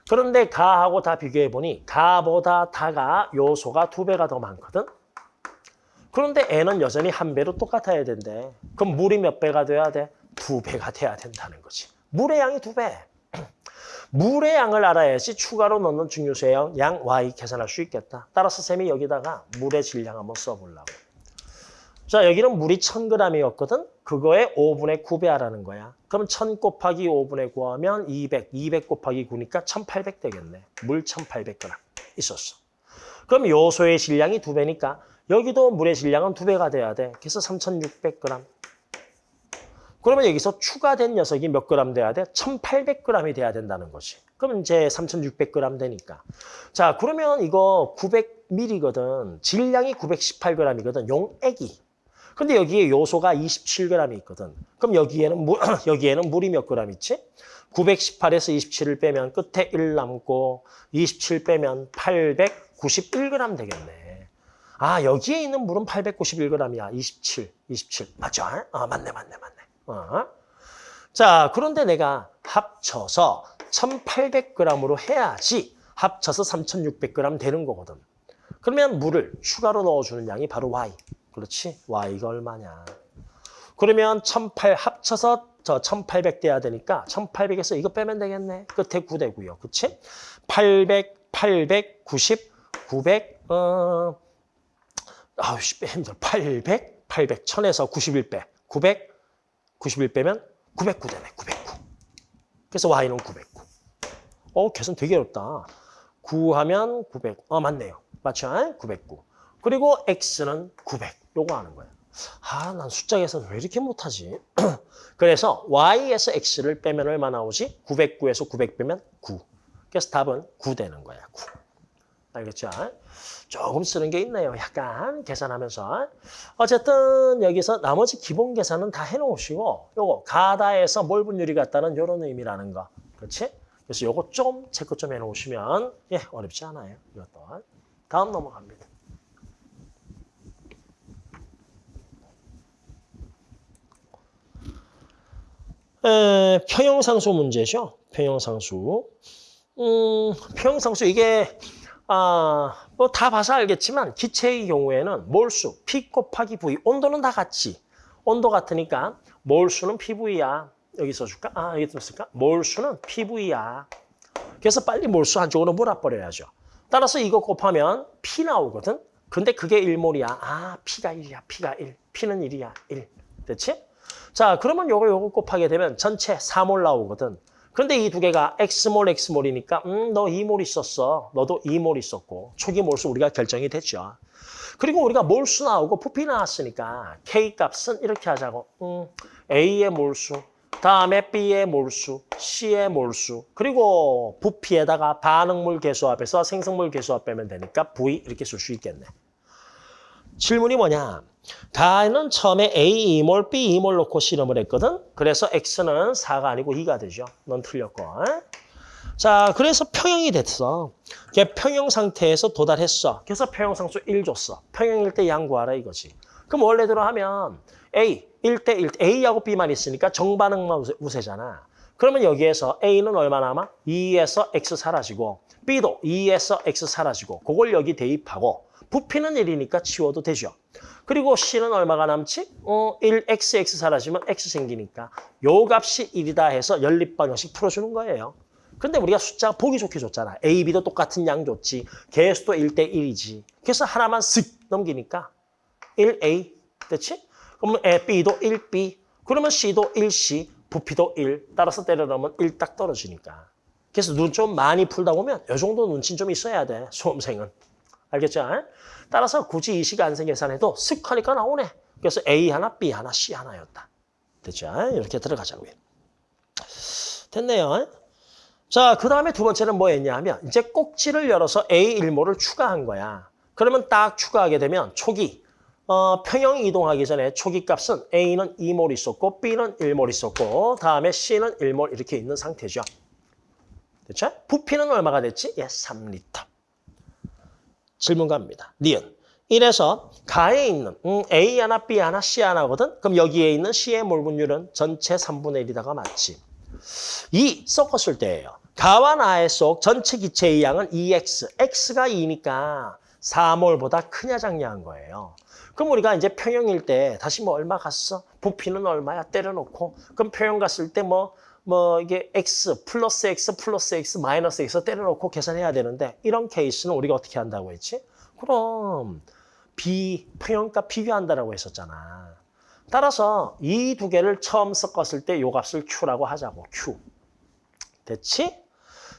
그런데 가하고 다 비교해보니 가보다 다가 요소가 두 배가 더 많거든. 그런데 N은 여전히 한 배로 똑같아야 된대. 그럼 물이 몇 배가 돼야 돼? 두 배가 돼야 된다는 거지. 물의 양이 두 배. 물의 양을 알아야지 추가로 넣는 중요수의 양, 양 Y 계산할 수 있겠다. 따라서 쌤이 여기다가 물의 질량 한번 써보려고. 자, 여기는 물이 1000g이었거든? 그거에 5분의 9배 하라는 거야. 그럼 1000 곱하기 5분의 9 하면 200, 200 곱하기 9니까 1800 되겠네. 물 1800g 있었어. 그럼 요소의 질량이 2배니까 여기도 물의 질량은 2배가 돼야 돼. 그래서 3600g. 그러면 여기서 추가된 녀석이 몇 그램 돼야 돼? 1800g이 돼야 된다는 거지. 그럼 이제 3600g 되니까. 자, 그러면 이거 900ml거든. 질량이 918g이거든. 용액이. 근데 여기에 요소가 27g이 있거든. 그럼 여기에는 물, 여기에는 물이 몇 그램 있지? 918에서 27을 빼면 끝에 1 남고 27 빼면 891g 되겠네. 아, 여기에 있는 물은 891g이야. 27, 27. 맞죠? 아, 맞네, 맞네, 맞네. 어. 자, 그런데 내가 합쳐서 1800g으로 해야지 합쳐서 3600g 되는 거거든. 그러면 물을 추가로 넣어주는 양이 바로 Y. 그렇지? Y가 얼마냐. 그러면 1800 합쳐서 저 1800 돼야 되니까 1800에서 이거 빼면 되겠네. 끝에 9 되고요. 그렇지? 800, 890, 900, 어, 아우, 씨, 힘들어. 800, 800, 1000에서 91 빼. 900, 91 빼면 909 되네, 909. 그래서 y는 909. 어, 계산 되게 어렵다. 9 하면 900. 어, 맞네요. 맞죠? 909. 그리고 x는 900. 요거 하는 거예요. 아, 난 숫자 계산 왜 이렇게 못하지? 그래서 y에서 x를 빼면 얼마 나오지? 909에서 900 빼면 9. 그래서 답은 9 되는 거야, 9. 알겠죠? 조금 쓰는 게 있네요. 약간 계산하면서. 어쨌든 여기서 나머지 기본 계산은 다 해놓으시고 요거 가다에서 몰 분율이 같다는 이런 의미라는 거. 그렇지? 그래서 요거 좀 체크 좀 해놓으시면 예 어렵지 않아요. 이것도. 다음 넘어갑니다. 에, 평형상수 문제죠. 평형상수. 음, 평형상수 이게 아, 뭐 다 봐서 알겠지만 기체의 경우에는 몰수, P 곱하기 V, 온도는 다 같지. 온도 같으니까 몰수는 PV야. 여기 써줄까? 아, 여기 썼을까? 몰수는 PV야. 그래서 빨리 몰수 한쪽으로 몰아버려야죠. 따라서 이거 곱하면 P 나오거든? 근데 그게 1몰이야. 아, P가 1이야. P가 1. P는 1이야. 1. 됐지? 자, 그러면 요거 요거 곱하게 되면 전체 4몰 나오거든. 그런데 이 두 개가 X몰, X몰이니까 음, 너 2몰 있었어. 너도 2몰 있었고 초기 몰수 우리가 결정이 됐죠. 그리고 우리가 몰수 나오고 부피 나왔으니까 K 값은 이렇게 하자고. 음, A의 몰수, 다음에 B의 몰수, C의 몰수, 그리고 부피에다가 반응물 개수합해서 생성물 개수합 빼면 되니까 V 이렇게 쓸 수 있겠네. 질문이 뭐냐? 다는 처음에 A 2몰, B 2몰 놓고 실험을 했거든. 그래서 X는 4가 아니고 2가 되죠. 넌 틀렸고. 자, 그래서 평형이 됐어. 걔 평형 상태에서 도달했어. 그래서 평형상수 1 줬어. 평형일 때 양 구하라 이거지. 그럼 원래대로 하면 A 1대 1, A하고 B만 있으니까 정반응만 우세, 우세잖아. 그러면 여기에서 A는 얼마 남아? 2에서 X 사라지고 B도 2에서 X 사라지고 그걸 여기 대입하고 부피는 1이니까 치워도 되죠. 그리고 C는 얼마가 남지? 어, 1XX 사라지면 X 생기니까 요 값이 1이다 해서 연립 방정식 풀어주는 거예요. 근데 우리가 숫자 보기 좋게 줬잖아. A, B도 똑같은 양 줬지. 개수도 1대 1이지. 그래서 하나만 쓱 넘기니까 1A, 됐지? 그러면 A, B도 1B, 그러면 C도 1C, 부피도 1. 따라서 때려 넣으면 1 딱 떨어지니까. 그래서 눈 좀 많이 풀다 보면 이 정도 눈치는 좀 있어야 돼. 수험생은. 알겠죠? 따라서 굳이 이 시간생 계산해도 쓱 하니까 나오네. 그래서 A 하나, B 하나, C 하나였다. 됐죠? 이렇게 들어가자고요. 됐네요. 자, 그 다음에 두 번째는 뭐 했냐면 이제 꼭지를 열어서 A 일모를 추가한 거야. 그러면 딱 추가하게 되면 초기, 어, 평형 이동하기 전에 초기 값은 A는 2몰 있었고 B는 1몰 있었고 다음에 C는 1몰 이렇게 있는 상태죠. 됐죠? 부피는 얼마가 됐지? 예, 3리터. 질문 갑니다. 니은. 이래서 가에 있는 음, A 하나, B 하나, C 하나거든? 그럼 여기에 있는 C의 몰분율은 전체 3분의 1이다가 맞지. 2 섞었을 때예요. 가와 나의 속 전체 기체의 양은 2x, x가 2니까 4몰보다 크냐 작냐한 거예요. 그럼 우리가 이제 평형일 때 다시 뭐 얼마 갔어? 부피는 얼마야? 때려놓고 그럼 평형 갔을 때 뭐 뭐 이게 x 플러스 x 플러스 x 마이너스 x 때려놓고 계산해야 되는데 이런 케이스는 우리가 어떻게 한다고 했지? 그럼 비 평형값 비교한다라고 했었잖아. 따라서 이 두 개를 처음 섞었을 때 요 값을 Q라고 하자고. Q. 됐지?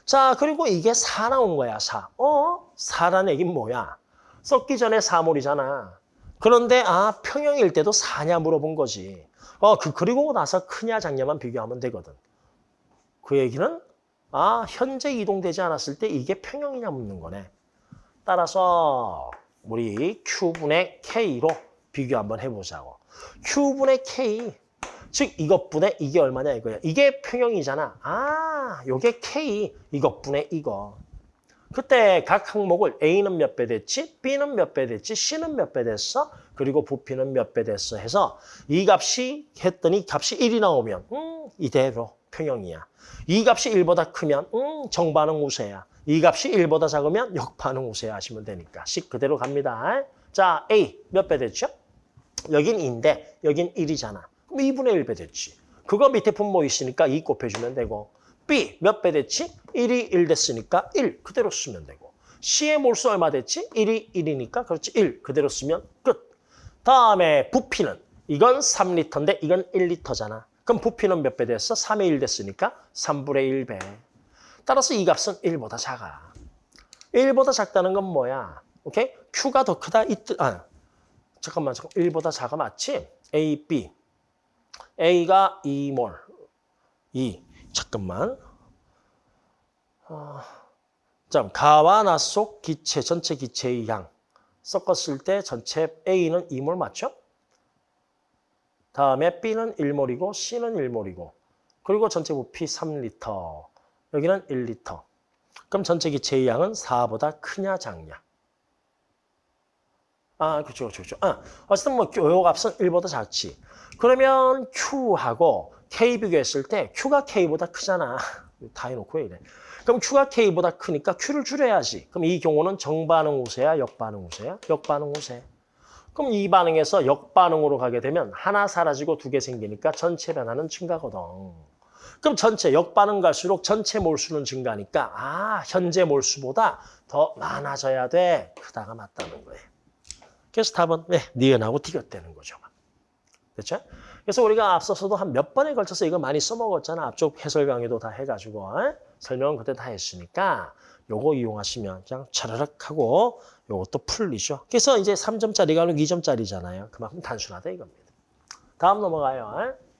자, 그리고 이게 4 나온 거야, 4. 어? 4라는 얘기는 뭐야? 섞기 전에 4몰이잖아. 그런데 아, 평형일 때도 4냐 물어본 거지. 어, 그 그리고 나서 크냐 작냐만 비교하면 되거든. 그 얘기는 아, 현재 이동되지 않았을 때 이게 평형이냐 묻는 거네. 따라서 우리 Q분의 K로 비교 한번 해보자고. Q분의 K, 즉 이것분의 이게 얼마냐 이거야. 이게 평형이잖아. 아, 요게 K, 이것분의 이거. 그때 각 항목을 A는 몇 배 됐지, B는 몇 배 됐지, C는 몇 배 됐어, 그리고 부피는 몇 배 됐어 해서 이 값이 했더니 값이 1이 나오면 음, 이대로 평형이야. 이 값이 1보다 크면 음, 정반응 우세야. 이 값이 1보다 작으면 역반응 우세 하시면 되니까 식 그대로 갑니다. 자, A 몇 배 됐죠? 여긴 2인데 여긴 1이잖아. 그럼 2분의 1배 됐지. 그거 밑에 분모 있으니까 2 곱해주면 되고 B 몇 배 됐지? 1이 1 됐으니까 1 그대로 쓰면 되고 C의 몰수 얼마 됐지? 1이 1이니까 그렇지 1 그대로 쓰면 끝. 다음에 부피는 이건 3리터인데 이건 1리터잖아. 그럼 부피는 몇 배 됐어? 3의 1 됐으니까 3분의 1배. 따라서 이 값은 1보다 작아. 1보다 작다는 건 뭐야? 오케이? Q가 더 크다 이 뜻. 아, 잠깐만, 잠깐. 1보다 작아 맞지? A, B. A가 2몰. 2. 잠깐만. 어, 자, 가와 나 속 기체, 전체 기체의 양. 섞었을 때 전체 A는 2몰 맞죠? 다음에 B는 1몰이고 C는 1몰이고 그리고 전체 부피 3리터. 여기는 1리터. 그럼 전체 기체의 양은 4보다 크냐 작냐? 아, 그렇죠, 그렇죠, 그렇죠. 아, 어쨌든 뭐 요 값은 1보다 작지. 그러면 Q하고 K 비교했을 때 Q가 K보다 크잖아. 다 해놓고 왜 이래. 그럼 Q가 K보다 크니까 Q를 줄여야지. 그럼 이 경우는 정반응 우세야, 역반응 우세야? 역반응 우세. 그럼 이 반응에서 역반응으로 가게 되면 하나 사라지고 두 개 생기니까 전체 변화는 증가거든. 그럼 전체 역반응 갈수록 전체 몰수는 증가니까 아 현재 몰수보다 더 많아져야 돼. 크다가 맞다는 거예요. 그래서 답은 왜 니은하고 디귿되는 거죠. 됐죠? 그래서 우리가 앞서서도 한 몇 번에 걸쳐서 이거 많이 써먹었잖아. 앞쪽 해설 강의도 다 해가지고 에? 설명은 그때 다 했으니까 요거 이용하시면 그냥 차르륵 하고 요것도 풀리죠. 그래서 이제 3점짜리가 아니고 2점짜리잖아요. 그만큼 단순하다 이겁니다. 다음 넘어가요. 에?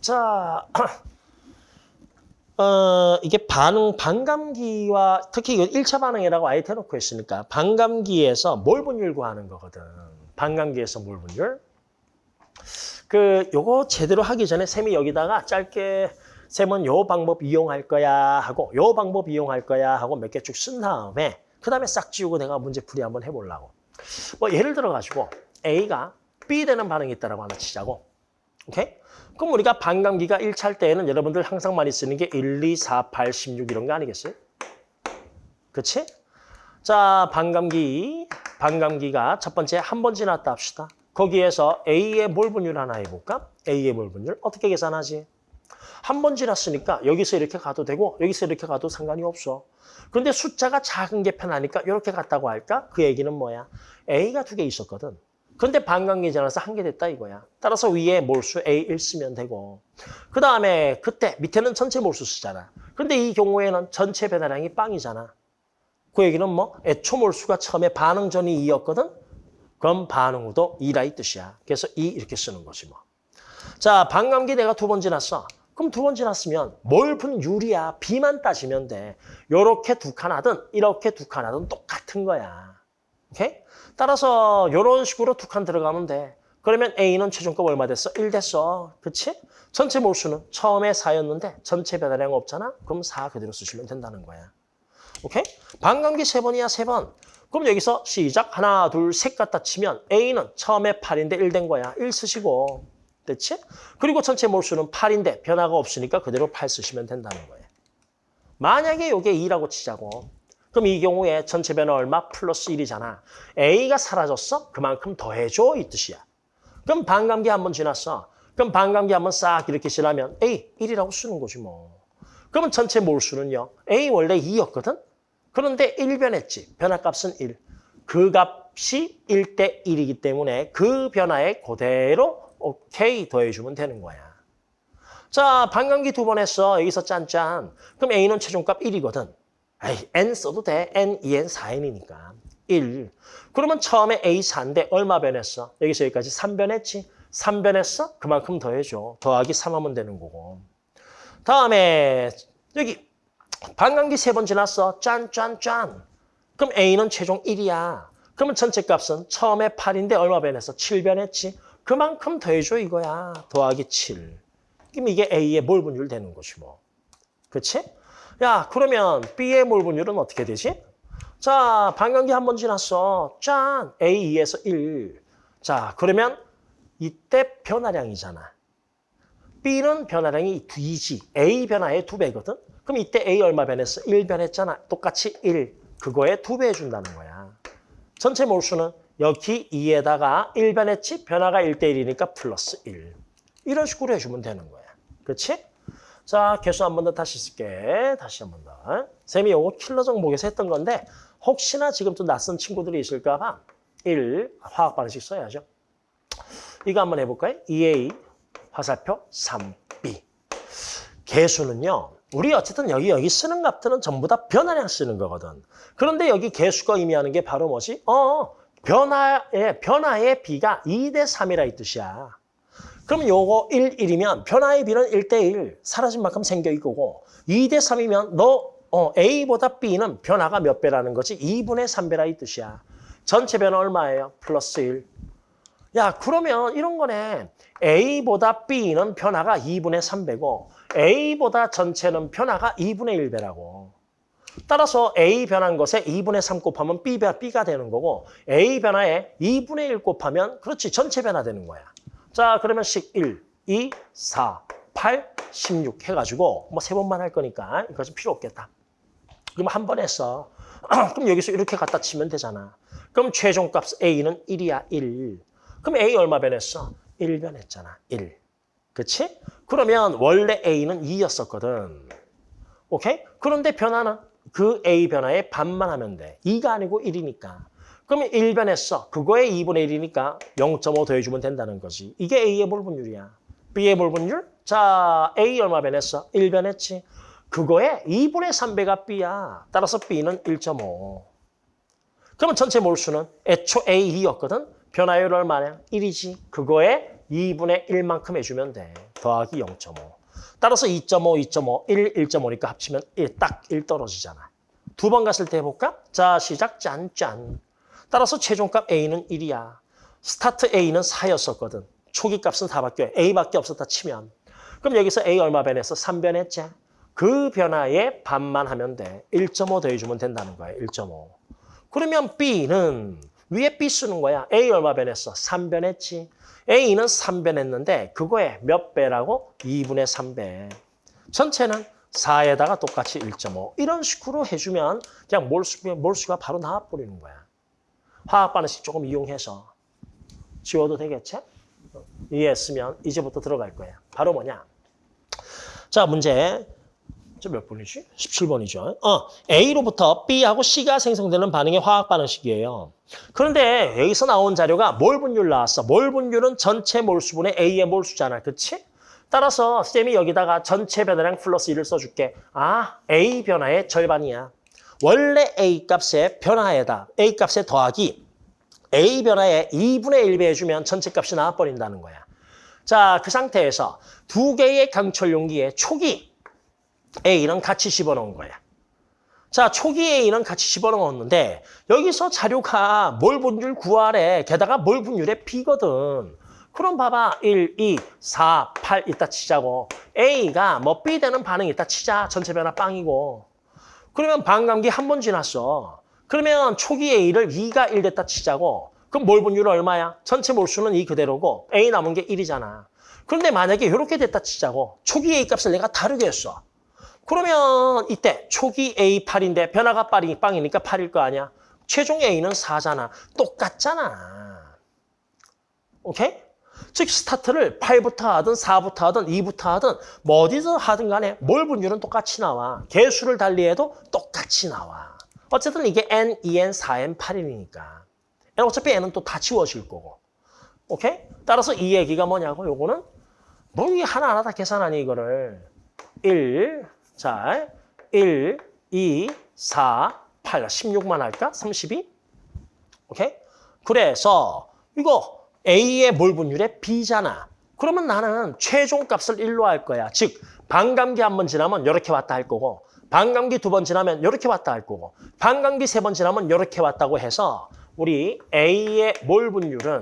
자, 어, 이게 반응, 반감기와 특히 이거 1차 반응이라고 아예 대놓고 했으니까 반감기에서 몰분율 구하는 거거든. 반감기에서 몰분율. 그 요거 제대로 하기 전에 쌤이 여기다가 짧게 쌤은 요 방법 이용할 거야 하고 요 방법 이용할 거야 하고 몇 개 쭉 쓴 다음에 그 다음에 싹 지우고 내가 문제풀이 한번 해보려고. 뭐 예를 들어가지고 A가 B 되는 반응이 있다라고 하나 치자고. 오케이? 그럼 우리가 반감기가 1차일 때에는 여러분들 항상 많이 쓰는 게 1, 2, 4, 8, 16 이런 거 아니겠어요? 그치? 자, 반감기. 반감기가 첫 번째 한 번 지났다 합시다. 거기에서 A의 몰 분율 하나 해볼까? A의 몰 분율 어떻게 계산하지? 한 번 지났으니까 여기서 이렇게 가도 되고 여기서 이렇게 가도 상관이 없어. 그런데 숫자가 작은 게 편하니까 이렇게 갔다고 할까? 그 얘기는 뭐야? A가 두 개 있었거든. 근데 반감기 지나서 한 개 됐다 이거야. 따라서 위에 몰수 A1 쓰면 되고 그 다음에 그때 밑에는 전체 몰수 쓰잖아. 근데 이 경우에는 전체 배달량이 빵이잖아. 그 얘기는 뭐 애초 몰수가 처음에 반응 전이 2였거든. 그럼 반응 후도 2라 이 뜻이야. 그래서 2 이렇게 쓰는 거지 뭐. 자, 반감기 내가 두 번 지났어. 그럼 두 번 지났으면 뭘 분율이야. B만 따지면 돼. 요렇게 두 칸 하든 이렇게 두 칸 하든 똑같은 거야. 오케이? 따라서 이런 식으로 두 칸 들어가면 돼. 그러면 A는 최종값 얼마 됐어? 1 됐어. 그치? 전체 몰수는 처음에 4였는데 전체 배달량 없잖아? 그럼 4 그대로 쓰시면 된다는 거야. 오케이? 반감기 세 번이야, 세 번. 그럼 여기서 시작. 하나, 둘, 셋 갖다 치면 A는 처음에 8인데 1 된 거야. 1 쓰시고. 됐지? 그리고 전체 몰수는 8인데 변화가 없으니까 그대로 8 쓰시면 된다는 거예요. 만약에 이게 2라고 치자고. 그럼 이 경우에 전체 변화 얼마? 플러스 1이잖아. A가 사라졌어? 그만큼 더해줘 이 뜻이야. 그럼 반감기 한 번 지났어. 그럼 반감기 한번 싹 이렇게 지나면 A 1이라고 쓰는 거지 뭐. 그러면 전체 몰수는요. A 원래 2였거든? 그런데 1 변했지. 변화값은 1. 그 값이 1대 1이기 때문에 그 변화에 그대로 오케이 더해주면 되는 거야. 자, 반감기 두 번 했어. 여기서 짠짠. 그럼 A는 최종값 1이거든. 에이, N 써도 돼. N, 2N, 4N이니까. 1. 그러면 처음에 A 4인데 얼마 변했어? 여기서 여기까지 3 변했지? 3 변했어? 그만큼 더해줘. 더하기 3 하면 되는 거고. 다음에 여기 반감기 세 번 지났어. 짠, 짠, 짠. 그럼 A는 최종 1이야. 그러면 전체 값은 처음에 8인데 얼마 변했어? 7 변했지? 그만큼 더해줘 이거야. 더하기 7. 그럼 이게 A의 몰 분율 되는 것이 뭐. 그치? 야, 그러면 B의 몰 분율은 어떻게 되지? 자, 반감기 한 번 지났어. 짠! A2에서 1. 자, 그러면 이때 변화량이잖아. B는 변화량이 2지. A 변화의 2배거든? 그럼 이때 A 얼마 변했어? 1 변했잖아. 똑같이 1. 그거에 2배 해준다는 거야. 전체 몰수는 여기 2에다가 1 변했지? 변화가 1대 1이니까 플러스 1. 이런 식으로 해주면 되는 거야. 그렇지? 자, 개수 한 번 더 다시 쓸게. 다시 한 번 더. 쌤이 요거 킬러 정목에서 했던 건데 혹시나 지금 또 낯선 친구들이 있을까 봐 1, 화학 반응식 써야죠. 이거 한번 해볼까요? 2A, 화살표 3B. 개수는요. 우리 어쨌든 여기 여기 쓰는 값들은 전부 다 변화량 쓰는 거거든. 그런데 여기 개수가 의미하는 게 바로 뭐지? 어, 변화의 변화의 B가 2대 3이라 이 뜻이야. 그럼 요거 1, 1이면 변화의 B는 1대 1 사라진 만큼 생겨 있고 2대 3이면 너 어, A보다 B는 변화가 몇 배라는 거지? 2분의 3배라 이 뜻이야. 전체 변화 얼마예요? 플러스 1. 야 그러면 이런 거네. A보다 B는 변화가 2분의 3배고 A보다 전체는 변화가 2분의 1배라고. 따라서 A 변한 것에 2분의 3 곱하면 B, B가 되는 거고 A 변화에 2분의 1 곱하면 그렇지 전체 변화 되는 거야. 자 그러면 식 1, 2, 4, 8, 16 해가지고 뭐 세 번만 할 거니까 이것은 필요 없겠다. 그럼 한 번 했어. 그럼 여기서 이렇게 갖다 치면 되잖아. 그럼 최종값 A는 1이야 1. 그럼 A 얼마 변했어? 1 변했잖아 1. 그치? 그러면 원래 A는 2였었거든. 오케이? 그런데 변화는 그 A 변화의 반만 하면 돼. 2가 아니고 1이니까. 그러면 1 변했어. 그거에 2분의 1이니까 0.5 더해주면 된다는 거지. 이게 A의 몰분율이야. B의 몰분율? 자, A 얼마 변했어? 1 변했지. 그거에 2분의 3배가 B야. 따라서 B는 1.5. 그러면 전체 몰수는 애초 A2였거든. 변화율 얼마냐? 1이지. 그거에 2분의 1만큼 해주면 돼. 더하기 0.5. 따라서 2.5, 2.5, 1, 1.5니까 합치면 1, 딱 1 떨어지잖아. 두 번 갔을 때 해볼까? 자, 시작, 짠 짠. 따라서 최종값 A는 1이야. 스타트 A는 4였었거든. 초기 값은 다 바뀌어요. A밖에 없었다 치면. 그럼 여기서 A 얼마 변했어? 3 변했지? 그 변화에 반만 하면 돼. 1.5 더해주면 된다는 거야. 1.5. 그러면 B는 위에 B 쓰는 거야. A 얼마 변했어? 3변했지. A는 3변했는데 그거에 몇 배라고? 2분의 3배. 전체는 4에다가 똑같이 1.5. 이런 식으로 해주면 그냥 몰수, 몰수가 바로 나와버리는 거야. 화학 반응식 조금 이용해서 지워도 되겠지? 이해했으면 이제부터 들어갈 거야. 바로 뭐냐? 자, 문제. 저 몇 번이지? 17번이죠. 어, A로부터 B하고 C가 생성되는 반응의 화학 반응식이에요. 그런데 여기서 나온 자료가 몰 분율 나왔어. 몰 분율은 전체 몰수분의 A의 몰수잖아. 그치? 따라서 쌤이 여기다가 전체 변화량 플러스 1을 써줄게. 아, A 변화의 절반이야. 원래 A 값의 변화에다 A 값의 더하기 A 변화에 2분의 1배 해주면 전체 값이 나와버린다는 거야. 자, 그 상태에서 두 개의 강철 용기에 초기 A는 같이 집어넣은 거야. 자, 초기 A는 같이 집어넣었는데 여기서 자료가 몰 분율 구하래. 게다가 몰 분율의 B거든. 그럼 봐봐. 1, 2, 4, 8 이따 치자고. A가 뭐 B 되는 반응 이따 치자. 전체 변화 빵이고. 그러면 반감기 한 번 지났어. 그러면 초기 A를 2가 1 됐다 치자고. 그럼 몰 분율은 얼마야? 전체 몰수는 2 그대로고 A 남은 게 1이잖아. 그런데 만약에 이렇게 됐다 치자고. 초기 A 값을 내가 다르게 했어. 그러면 이때 초기 A 8인데 변화가 빵이니까 8일 거 아니야. 최종 A는 4잖아. 똑같잖아. 오케이? 즉 스타트를 8부터 하든 4부터 하든 2부터 하든 뭐 어디서 하든 간에 몰 분율은 똑같이 나와. 개수를 달리해도 똑같이 나와. 어쨌든 이게 N, 2N, 4N, 8N이니까. 어차피 N은 또 다 지워질 거고. 오케이? 따라서 이 얘기가 뭐냐고 요거는 뭐 이게 하나하나 다 계산하니 이거를 1, 자, 1, 2, 4, 8, 16만 할까? 32? 오케이? 그래서 이거 A의 몰 분율의 B잖아. 그러면 나는 최종 값을 1로 할 거야. 즉, 반감기 한 번 지나면 이렇게 왔다 할 거고 반감기 두 번 지나면 이렇게 왔다 할 거고 반감기 세 번 지나면 이렇게 왔다고 해서 우리 A의 몰 분율은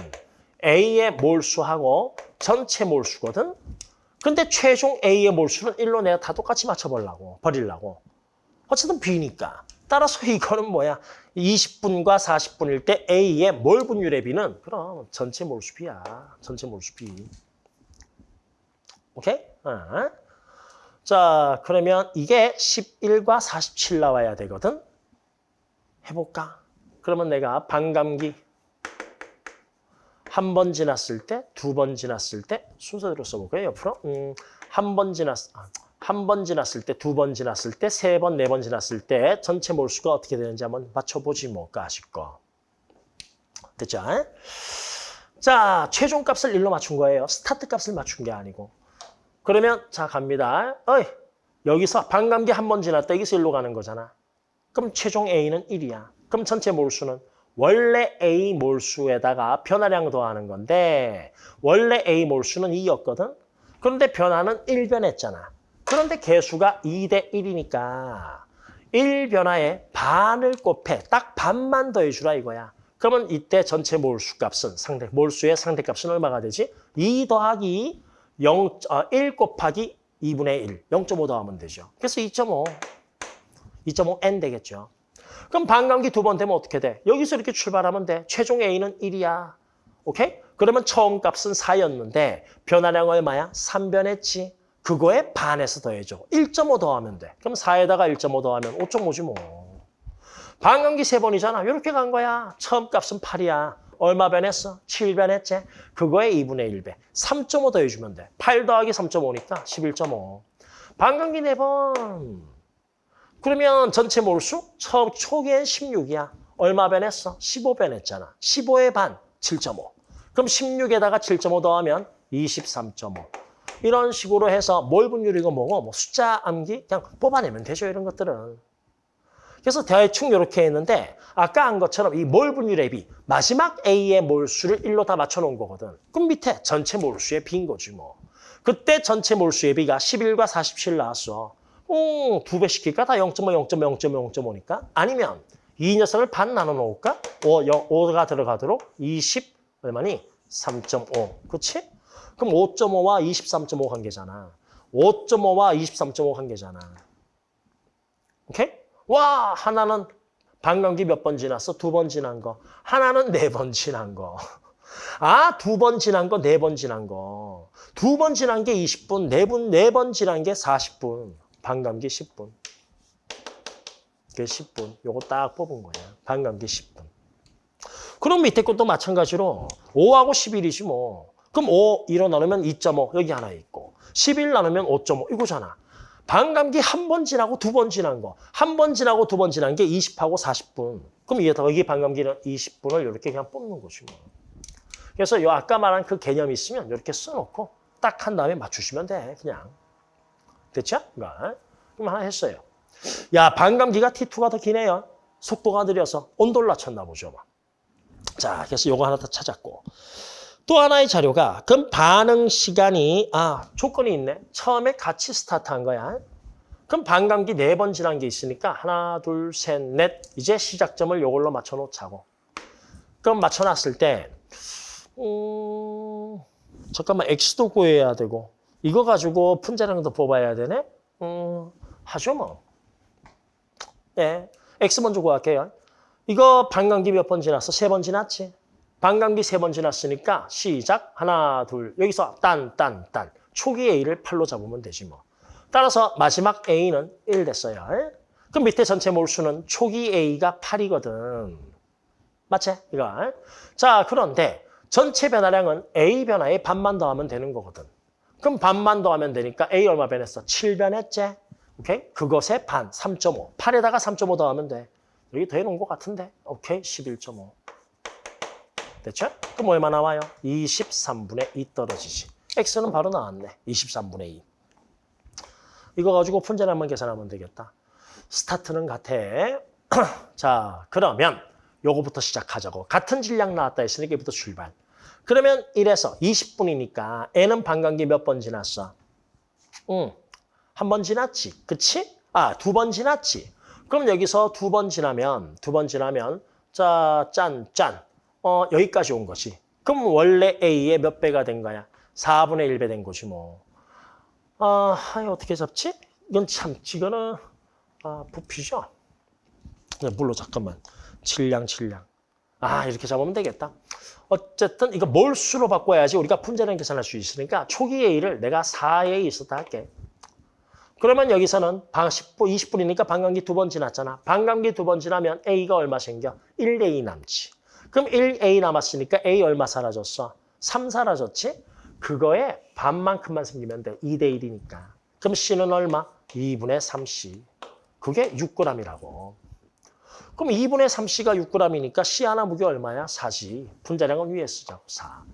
A의 몰수하고 전체 몰수거든. 근데 최종 A의 몰수는 1로 내가 다 똑같이 맞춰보려고, 버리려고. 어쨌든 B니까. 따라서 이거는 뭐야? 20분과 40분일 때 A의 몰 분율의 B는 그럼 전체 몰수 B야. 전체 몰수 B. 오케이? 어. 자, 그러면 이게 11과 47 나와야 되거든? 해볼까? 그러면 내가 반감기 한 번 지났을 때, 두 번 지났을 때 순서대로 써볼까요? 옆으로 음, 한 번 지났 아, 한번 지났을 때, 두 번 지났을 때, 세 번, 네 번 지났을 때 전체 몰수가 어떻게 되는지 한번 맞춰보지 뭐까 거. 됐죠? 자, 최종 값을 1로 맞춘 거예요. 스타트 값을 맞춘 게 아니고. 그러면 자 갑니다. 어이, 여기서 반감기 한 번 지났다. 여기서 1로 가는 거잖아. 그럼 최종 A는 1이야. 그럼 전체 몰수는 원래 A 몰수에다가 변화량 더하는 건데 원래 A 몰수는 2였거든. 그런데 변화는 1변했잖아. 그런데 개수가 2 대 1이니까 1변화에 반을 곱해. 딱 반만 더해주라 이거야. 그러면 이때 전체 몰수 값은 상대 몰수의 상대값은 얼마가 되지? 2 더하기 0, 어, 1 곱하기 2분의 1, 0.5 더하면 되죠. 그래서 2.5, 2.5n 되겠죠. 그럼 반감기 두 번 되면 어떻게 돼? 여기서 이렇게 출발하면 돼. 최종 A는 1이야. 오케이? 그러면 처음 값은 4였는데 변화량 얼마야? 3변했지. 그거에 반에서 더해줘. 1.5 더하면 돼. 그럼 4에다가 1.5 더하면 5.5지 뭐. 반감기 세 번이잖아. 이렇게 간 거야. 처음 값은 8이야. 얼마 변했어? 7 변했지? 그거에 2분의 1배. 3.5 더해주면 돼. 8 더하기 3.5니까 11.5. 반감기 네 번. 그러면 전체 몰수? 처음 초기엔 16이야. 얼마 변했어? 15 변했잖아. 15의 반, 7.5. 그럼 16에다가 7.5 더하면 23.5. 이런 식으로 해서 몰 분율이고 뭐고 뭐 숫자 암기 그냥 뽑아내면 되죠. 이런 것들은. 그래서 대충 이렇게 했는데 아까 한 것처럼 이 몰 분율의 비 마지막 A의 몰수를 1로 다 맞춰놓은 거거든. 그럼 밑에 전체 몰수의 비인 거지 뭐. 그때 전체 몰수의 비가 11과 47 나왔어. 오, 두 배 시킬까? 다 0.5, 0.5, 0.5, 0.5니까? 아니면 이 녀석을 반 나눠 놓을까? 5, 0, 5가 들어가도록 20 얼마니? 3.5. 그렇지? 그럼 5.5와 23.5 관계잖아. 5.5와 23.5 관계잖아. 오케이? 와, 하나는 반감기 몇 번 지났어? 두 번 지난 거. 하나는 네 번 지난 거. 아, 두 번 지난 거, 네 번 지난 거. 두 번 지난 게 20분, 네 분, 네 번 지난 게 40분. 반감기 10분. 그게 10분. 요거 딱 뽑은 거야. 반감기 10분. 그럼 밑에 것도 마찬가지로 5하고 11이지 뭐. 그럼 5 1로 나누면 2.5 여기 하나 있고 11 나누면 5.5 이거잖아. 반감기 한 번 지나고 두 번 지난 거. 한 번 지나고 두 번 지난 게 20하고 40분. 그럼 이게 더 여기 반감기는 20분을 이렇게 그냥 뽑는 거지 뭐. 그래서 요 아까 말한 그 개념이 있으면 이렇게 써놓고 딱 한 다음에 맞추시면 돼. 그냥. 됐죠? 그럼 하나 했어요. 야 반감기가 T2가 더 기네요. 속도가 느려서 온도를 낮췄나 보죠. 뭐. 자, 그래서 요거 하나 더 찾았고. 또 하나의 자료가 그럼 반응 시간이 아 조건이 있네. 처음에 같이 스타트한 거야. 그럼 반감기 네 번 지난 게 있으니까 하나 둘 셋 넷 이제 시작점을 요걸로 맞춰놓자고. 그럼 맞춰놨을 때 음, 잠깐만 x도 구해야 되고 이거 가지고 분자량도 뽑아야 되네. 음, 하죠 뭐. 예, x 먼저 구할게요. 이거 반감기 몇 번 지났어? 세 번 지났지? 반감기 세 번 지났으니까 시작 하나 둘 여기서 딴 딴 딴 초기 A를 8로 잡으면 되지 뭐. 따라서 마지막 A는 1 됐어요. 그럼 밑에 전체 몰수는 초기 A가 8이거든. 맞지? 이거. 자 그런데 전체 변화량은 A 변화에 반만 더하면 되는 거거든. 그럼 반만 더하면 되니까 A 얼마 변했어? 7 변했지? 오케이? 그것의 반, 3.5. 8에다가 3.5 더하면 돼. 여기 더해놓은 것 같은데. 오케이, 11.5. 됐죠? 그럼 얼마 나와요? 23분의 2 떨어지지. x는 바로 나왔네. 23분의 2. 이거 가지고 분자를 한번 계산하면 되겠다. 스타트는 같아. 자, 그러면 요거부터 시작하자고. 같은 질량 나왔다 했으니까 이부터 출발. 그러면 1에서 20분이니까 n은 반감기 몇 번 지났어? 응, 한 번 지났지. 그치? 아, 두 번 지났지. 그럼 여기서 두 번 지나면, 두 번 지나면, 자, 짠, 짠. 어, 여기까지 온 것이. 그럼 원래 A의 몇 배가 된 거야? 4분의 1배 된 거지 뭐. 아, 어떻게 잡지? 이건 참, 이거는 아, 부피죠? 네, 물로 잠깐만. 질량, 질량. 아, 이렇게 잡으면 되겠다. 어쨌든 이거 몰수로 바꿔야지 우리가 분자량 계산할 수 있으니까 초기 A를 내가 4에 있었다 할게. 그러면 여기서는 10분, 20분이니까 반감기 두 번 지났잖아. 반감기 두 번 지나면 A가 얼마 생겨? 1A 남지. 그럼 1A 남았으니까 A 얼마 사라졌어? 3 사라졌지? 그거에 반만큼만 생기면 돼. 2대 1이니까. 그럼 C는 얼마? 2분의 3C. 그게 6g이라고. 그럼 2분의 3C가 6g이니까 C 하나 무게 얼마야? 4지. 분자량은 위에 쓰자고. 4.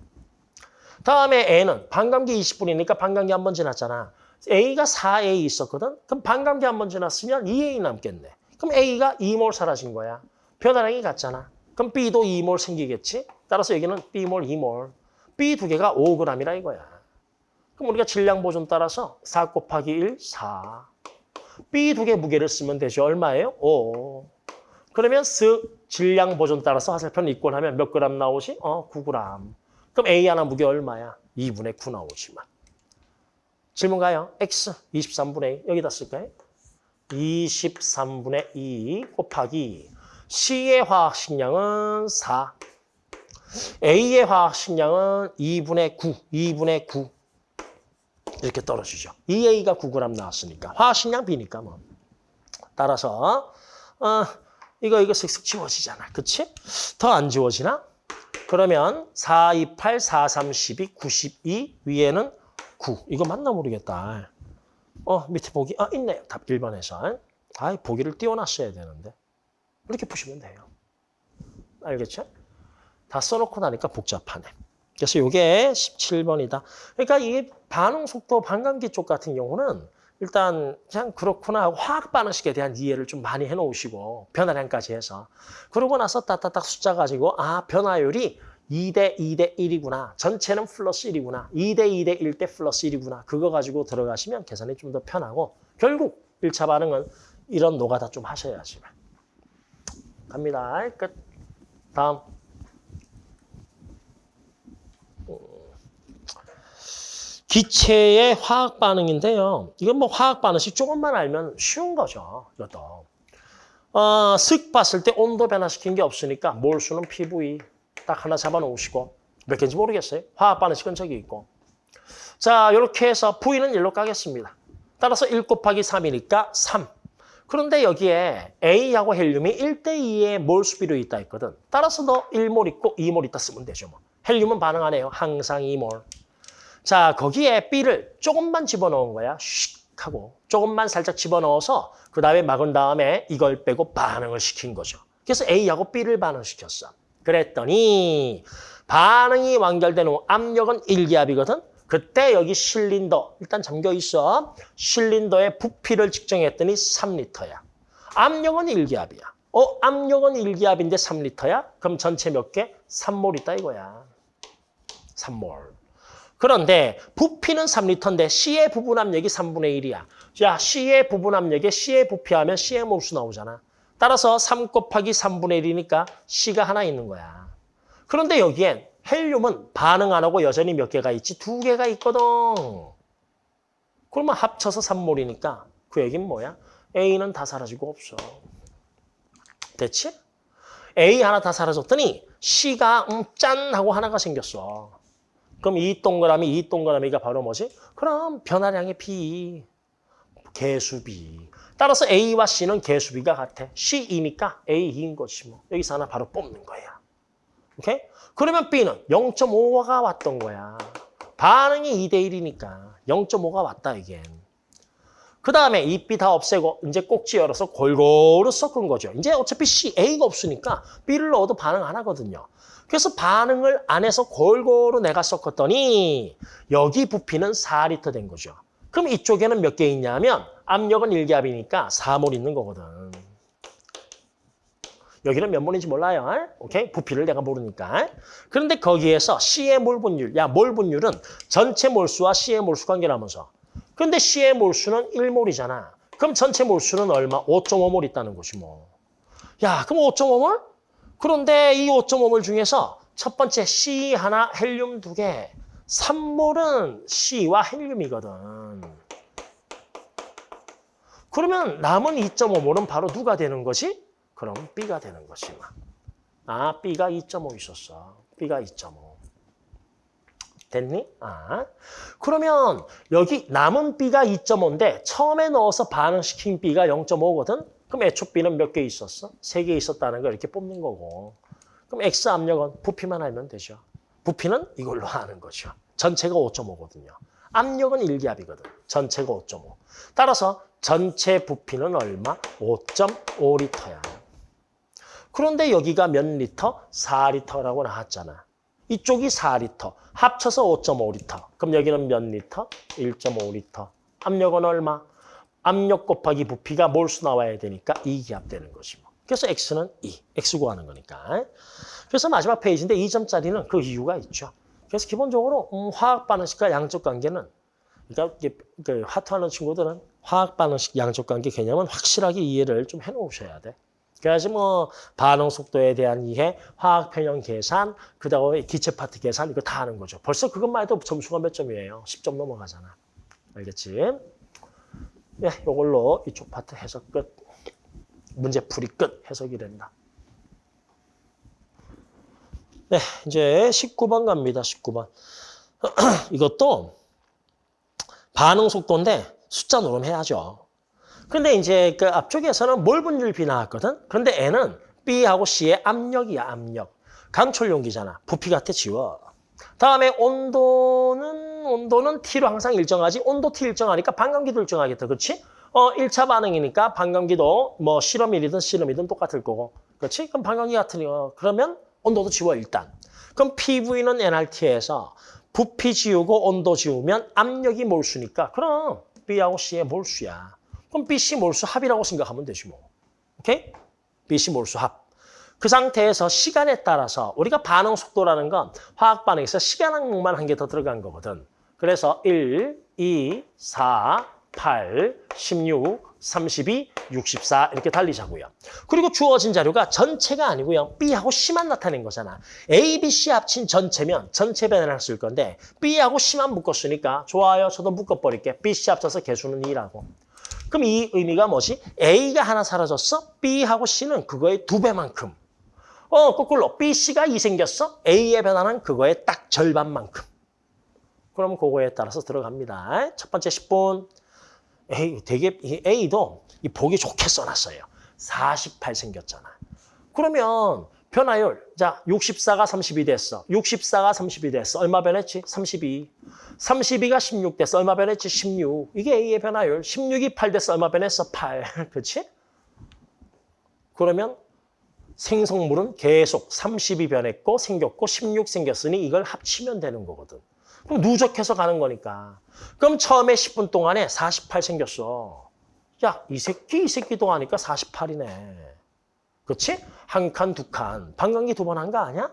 다음에 N은 반감기 20분이니까 반감기 한 번 지났잖아. A가 4A 있었거든? 그럼 반감기 한 번 지났으면 2A 남겠네. 그럼 A가 2몰 사라진 거야. 변화량이 같잖아. 그럼 B도 2몰 생기겠지? 따라서 여기는 B몰, 2몰. B 두 개가 5g이라 이거야. 그럼 우리가 질량 보존 따라서 4 곱하기 1, 4. B 두 개 무게를 쓰면 되죠. 얼마예요? 5. 그러면 쓱 질량 보존 따라서 화살표를 이꼴하면 몇 그램 나오지? 어, 9g. 그럼 A 하나 무게 얼마야? 2분의 9 나오지만. 질문 가요. X 23분의 2 여기다 쓸까요? 23분의 2 곱하기 C의 화학식량은 4. A의 화학식량은 2분의 9, 2분의 9. 이렇게 떨어지죠. 2A가 9g 나왔으니까. 화학식량 B니까 뭐. 따라서 어, 이거 이거 슥슥 지워지잖아. 그치? 더 안 지워지나? 그러면 4, 2, 8, 4, 3, 12, 92 위에는 9. 이거 맞나 모르겠다. 어, 밑에 보기. 아, 있네요. 답 1번에서. 아, 보기를 띄워놨어야 되는데. 이렇게 푸시면 돼요. 알겠죠? 다 써놓고 나니까 복잡하네. 그래서 이게 17번이다. 그러니까 이 반응 속도 반감기 쪽 같은 경우는 일단 그냥 그렇구나 화학 반응식에 대한 이해를 좀 많이 해놓으시고 변화량까지 해서 그러고 나서 따따딱 숫자 가지고 아 변화율이 2대 2대 1이구나. 전체는 플러스 1이구나. 2대 2대 1대 플러스 1이구나. 그거 가지고 들어가시면 계산이 좀 더 편하고 결국 1차 반응은 이런 노가다 좀 하셔야지만. 갑니다. 끝. 다음. 기체의 화학 반응인데요. 이건 뭐 화학 반응식 조금만 알면 쉬운 거죠. 이것도. 어, 슥 봤을 때 온도 변화시킨 게 없으니까 몰수는 PV 딱 하나 잡아놓으시고 몇 개인지 모르겠어요. 화학 반응식은 저기 있고. 자, 이렇게 해서 V는 1로 가겠습니다. 따라서 1 곱하기 3이니까 3. 그런데 여기에 A하고 헬륨이 1대2의 몰수비로 있다 했거든. 따라서 너 1몰 있고 2몰 있다 쓰면 되죠. 뭐. 헬륨은 반응 안 해요. 항상 2몰. 자, 거기에 B를 조금만 집어넣은 거야. 슉 하고 조금만 살짝 집어넣어서 그 다음에 막은 다음에 이걸 빼고 반응을 시킨 거죠. 그래서 A하고 B를 반응시켰어. 그랬더니 반응이 완결된 후 압력은 1기압이거든. 그때 여기 실린더 일단 잠겨 있어. 실린더의 부피를 측정했더니 3리터야. 압력은 1기압이야. 어, 압력은 1기압인데 3리터야? 그럼 전체 몇 개? 3몰 있다 이거야. 3몰. 그런데 부피는 3리터인데 C의 부분 압력이 3분의 1이야. 자, C의 부분 압력에 C의 부피하면 C의 몰수 나오잖아. 따라서 3 곱하기 3분의 1이니까 C가 하나 있는 거야. 그런데 여기엔 헬륨은 반응 안 하고 여전히 몇 개가 있지? 두 개가 있거든. 그러면 합쳐서 3몰이니까 그 얘기는 뭐야? A는 다 사라지고 없어. 됐지? A 하나 다 사라졌더니 C가 음, 짠 하고 하나가 생겼어. 그럼 이 동그라미, 이 동그라미가 바로 뭐지? 그럼 변화량의 B, 개수비. 따라서 A와 C는 개수비가 같아. C2니까 A2인 것이 뭐. 여기서 하나 바로 뽑는 거야. 오케이? 그러면 B는 0.5가 왔던 거야. 반응이 2대 1이니까 0.5가 왔다 이게. 그 다음에 이 B 다 없애고 이제 꼭지 열어서 골고루 섞은 거죠. 이제 어차피 C, A가 없으니까 B를 넣어도 반응 안 하거든요. 그래서 반응을 안 해서 골고루 내가 섞었더니 여기 부피는 4리터 된 거죠. 그럼 이쪽에는 몇 개 있냐면 압력은 1기압이니까 4몰 있는 거거든. 여기는 몇 몰인지 몰라요. 오케이? 부피를 내가 모르니까. 그런데 거기에서 C의 몰 분율, 야, 몰 분율은 전체 몰수와 C의 몰수 관계라면서. 근데 C의 몰수는 1몰이잖아. 그럼 전체 몰수는 얼마? 5.5몰 있다는 것이 뭐. 야, 그럼 5.5몰? 그런데 이 5.5몰 중에서 첫 번째 C 하나, 헬륨 두 개. 3몰은 C와 헬륨이거든. 그러면 남은 2.5몰은 바로 누가 되는 거지? 그럼 B가 되는 막. 아, B가 2.5 있었어. B가 2.5. 됐니? 아. 그러면 여기 남은 B가 2.5인데 처음에 넣어서 반응시킨 B가 0.5거든? 그럼 애초 B는 몇 개 있었어? 세 개 있었다는 걸 이렇게 뽑는 거고. 그럼 X 압력은 부피만 알면 되죠. 부피는 이걸로 아는 거죠. 전체가 5.5거든요. 압력은 1기압이거든. 전체가 5.5. 따라서 전체 부피는 얼마? 5.5리터야. 그런데 여기가 몇 리터? 4리터라고 나왔잖아. 이쪽이 4리터. 합쳐서 5.5리터. 그럼 여기는 몇 리터? 1.5리터. 압력은 얼마? 압력 곱하기 부피가 몰수 나와야 되니까 2기압 되는 것이고. 그래서 X는 2. X 구하는 거니까. 그래서 마지막 페이지인데 2점짜리는 그 이유가 있죠. 그래서 기본적으로 음, 화학 반응식과 양적 관계는 그러니까 이게 그 화투하는 친구들은 화학 반응식 양적 관계 개념은 확실하게 이해를 좀 해놓으셔야 돼. 그래야지 뭐 반응 속도에 대한 이해, 화학 평형 계산, 그 다음에 기체 파트 계산 이거 다 하는 거죠. 벌써 그것만 해도 점수가 몇 점이에요? 10점 넘어가잖아. 알겠지? 네, 이걸로 이쪽 파트 해석 끝. 문제 풀이 끝. 해석이 된다. 네, 이제 19번 갑니다. 19번. 이것도 반응 속도인데 숫자 노름해야죠. 근데 이제 그 앞쪽에서는 몰 분율 B 나왔거든. 그런데 N은 B하고 C의 압력이야, 압력. 강철 용기잖아. 부피 같아 지워. 다음에 온도는 온도는 T로 항상 일정하지. 온도 T 일정하니까 반감기도 일정하겠다. 그렇지? 어, 1차 반응이니까 반감기도 뭐 실험일이든 실험이든 똑같을 거고. 그렇지? 그럼 반감기 같으니까 그러면 온도도 지워 일단. 그럼 PV는 NRT에서 부피 지우고 온도 지우면 압력이 몰수니까 그럼 B하고 C의 몰수야. 그럼 BC 몰수 합이라고 생각하면 되지 뭐. 오케이? BC 몰수 합. 그 상태에서 시간에 따라서 우리가 반응 속도라는 건 화학 반응에서 시간 항목만 한 개 더 들어간 거거든. 그래서 1, 2, 4, 8, 16, 32, 64 이렇게 달리자고요. 그리고 주어진 자료가 전체가 아니고요. B하고 C만 나타낸 거잖아. A, B, C 합친 전체면 전체 변화를 쓸 건데 B하고 C만 묶었으니까 좋아요. 저도 묶어버릴게. B, C 합쳐서 개수는 2라고. 그럼 이 의미가 뭐지? A가 하나 사라졌어? B하고 C는 그거의 두 배만큼. 어, 거꾸로 B, C가 2 생겼어? A의 변화는 그거의 딱 절반만큼. 그럼 그거에 따라서 들어갑니다. 첫 번째 10분. A, 되게, 이 A도 이 보기 좋게 써놨어요. 48 생겼잖아. 그러면 변화율, 자, 64가 32 됐어. 64가 32 됐어. 얼마 변했지? 32. 32가 16 됐어. 얼마 변했지? 16. 이게 A의 변화율. 16이 8 됐어. 얼마 변했어? 8. 그렇지? 그러면 생성물은 계속 32 변했고 생겼고 16 생겼으니 이걸 합치면 되는 거거든. 그럼 누적해서 가는 거니까. 그럼 처음에 10분 동안에 48 생겼어. 야, 이 새끼, 이 새끼 동안이니까 48이네. 그렇지? 한 칸, 두 칸. 방광기 두 번 한 거 아니야?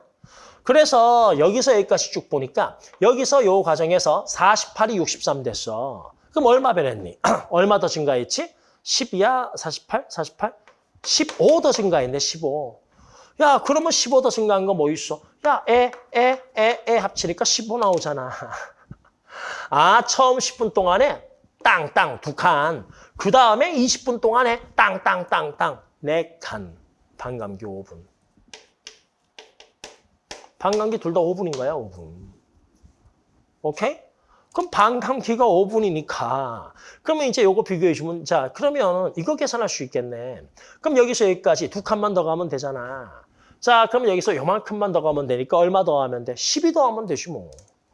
그래서 여기서 여기까지 쭉 보니까 여기서 요 과정에서 48이 63 됐어. 그럼 얼마 변했니? 얼마 더 증가했지? 10이야? 48? 48? 15 더 증가했네, 15. 야, 그러면 15 더 증가한 거 뭐 있어? 야, 에, 에, 에, 에 합치니까 15 나오잖아. 아, 처음 10분 동안에 땅, 땅, 두 칸. 그 다음에 20분 동안에 땅, 땅, 땅, 땅, 네 칸. 반감기 5분. 반감기 둘 다 5분인 거야, 5분. 오케이? 그럼 반감기가 5분이니까. 그러면 이제 요거 비교해 주면, 자, 그러면 이거 계산할 수 있겠네. 그럼 여기서 여기까지 두 칸만 더 가면 되잖아. 자, 그럼 여기서 요만큼만 더 가면 되니까 얼마 더 하면 돼? 12 더 하면 되지 뭐.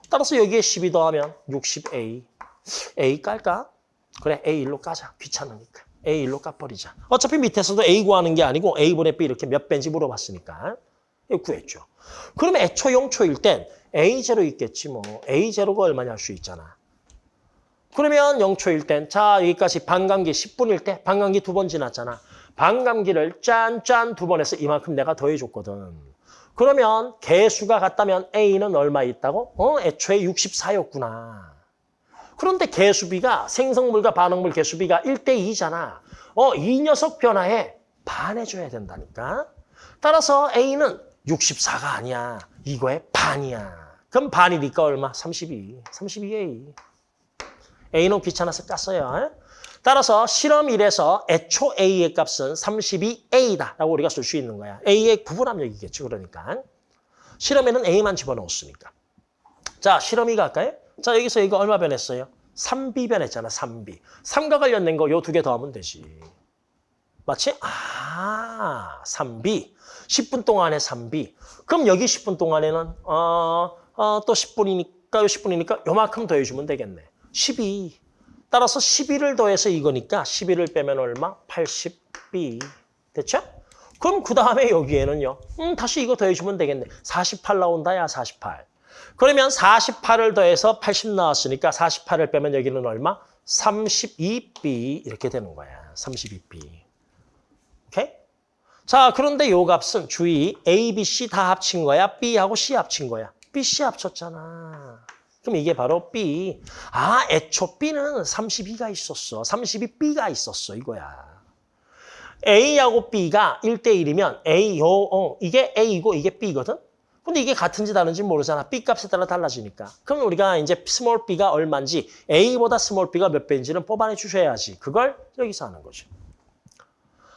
따라서 여기에 12 더하면 60A. A 깔까? 그래, A1로 까자. 귀찮으니까. A1로 까버리자. 어차피 밑에서도 A 구하는 게 아니고 A분의 B 이렇게 몇 배인지 물어봤으니까. 구했죠. 그러면 애초 용초일 땐 A0 있겠지 뭐. A0가 얼마냐 할 수 있잖아. 그러면 영초일 땐, 자, 여기까지 반감기 10분일 때, 반감기 두 번 지났잖아. 반감기를 짠짠 두 번 해서 이만큼 내가 더해줬거든. 그러면 개수가 같다면 A는 얼마 있다고? 어, 애초에 64였구나. 그런데 개수비가 생성물과 반응물 개수비가 1대2잖아. 어, 이 녀석 변화에 반해줘야 된다니까. 따라서 A는 64가 아니야. 이거의 반이야. 그럼 반이니까 얼마? 32. 32A. A는 귀찮아서 깠어요. 따라서 실험 1에서 애초 A의 값은 32A다라고 우리가 쓸 수 있는 거야. A의 구분 압력이겠죠. 그러니까. 실험에는 A만 집어넣었으니까. 자, 실험 2 갈까요? 자, 여기서 이거 얼마 변했어요? 3B 변했잖아, 3B. 3과 관련된 거 요 두 개 더하면 되지. 맞지? 아, 3B. 10분 동안에 3B. 그럼 여기 10분 동안에는 어, 어, 또 10분이니까, 요 10분이니까 요만큼 더해주면 되겠네. 12. 따라서 12를 더해서 이거니까 12를 빼면 얼마? 80B. 됐죠? 그럼 그 다음에 여기에는요. 음, 다시 이거 더해주면 되겠네. 48 나온다, 야, 48. 그러면 48을 더해서 80 나왔으니까 48을 빼면 여기는 얼마? 32B 이렇게 되는 거야. 32B. 오케이? 자, 그런데 요 값은 주의 A, B, C 다 합친 거야? B하고 C 합친 거야? B, C 합쳤잖아. 그럼 이게 바로 B. 아, 애초 B는 32가 있었어. 32B가 있었어. 이거야. A하고 B가 1대1이면 A, 요, 어, 이게 A이고 이게 B거든? 근데 이게 같은지 다른지 모르잖아. B 값에 따라 달라지니까. 그럼 우리가 이제 small b가 얼마인지 A보다 small b가 몇 배인지는 뽑아내 주셔야지. 그걸 여기서 하는 거죠.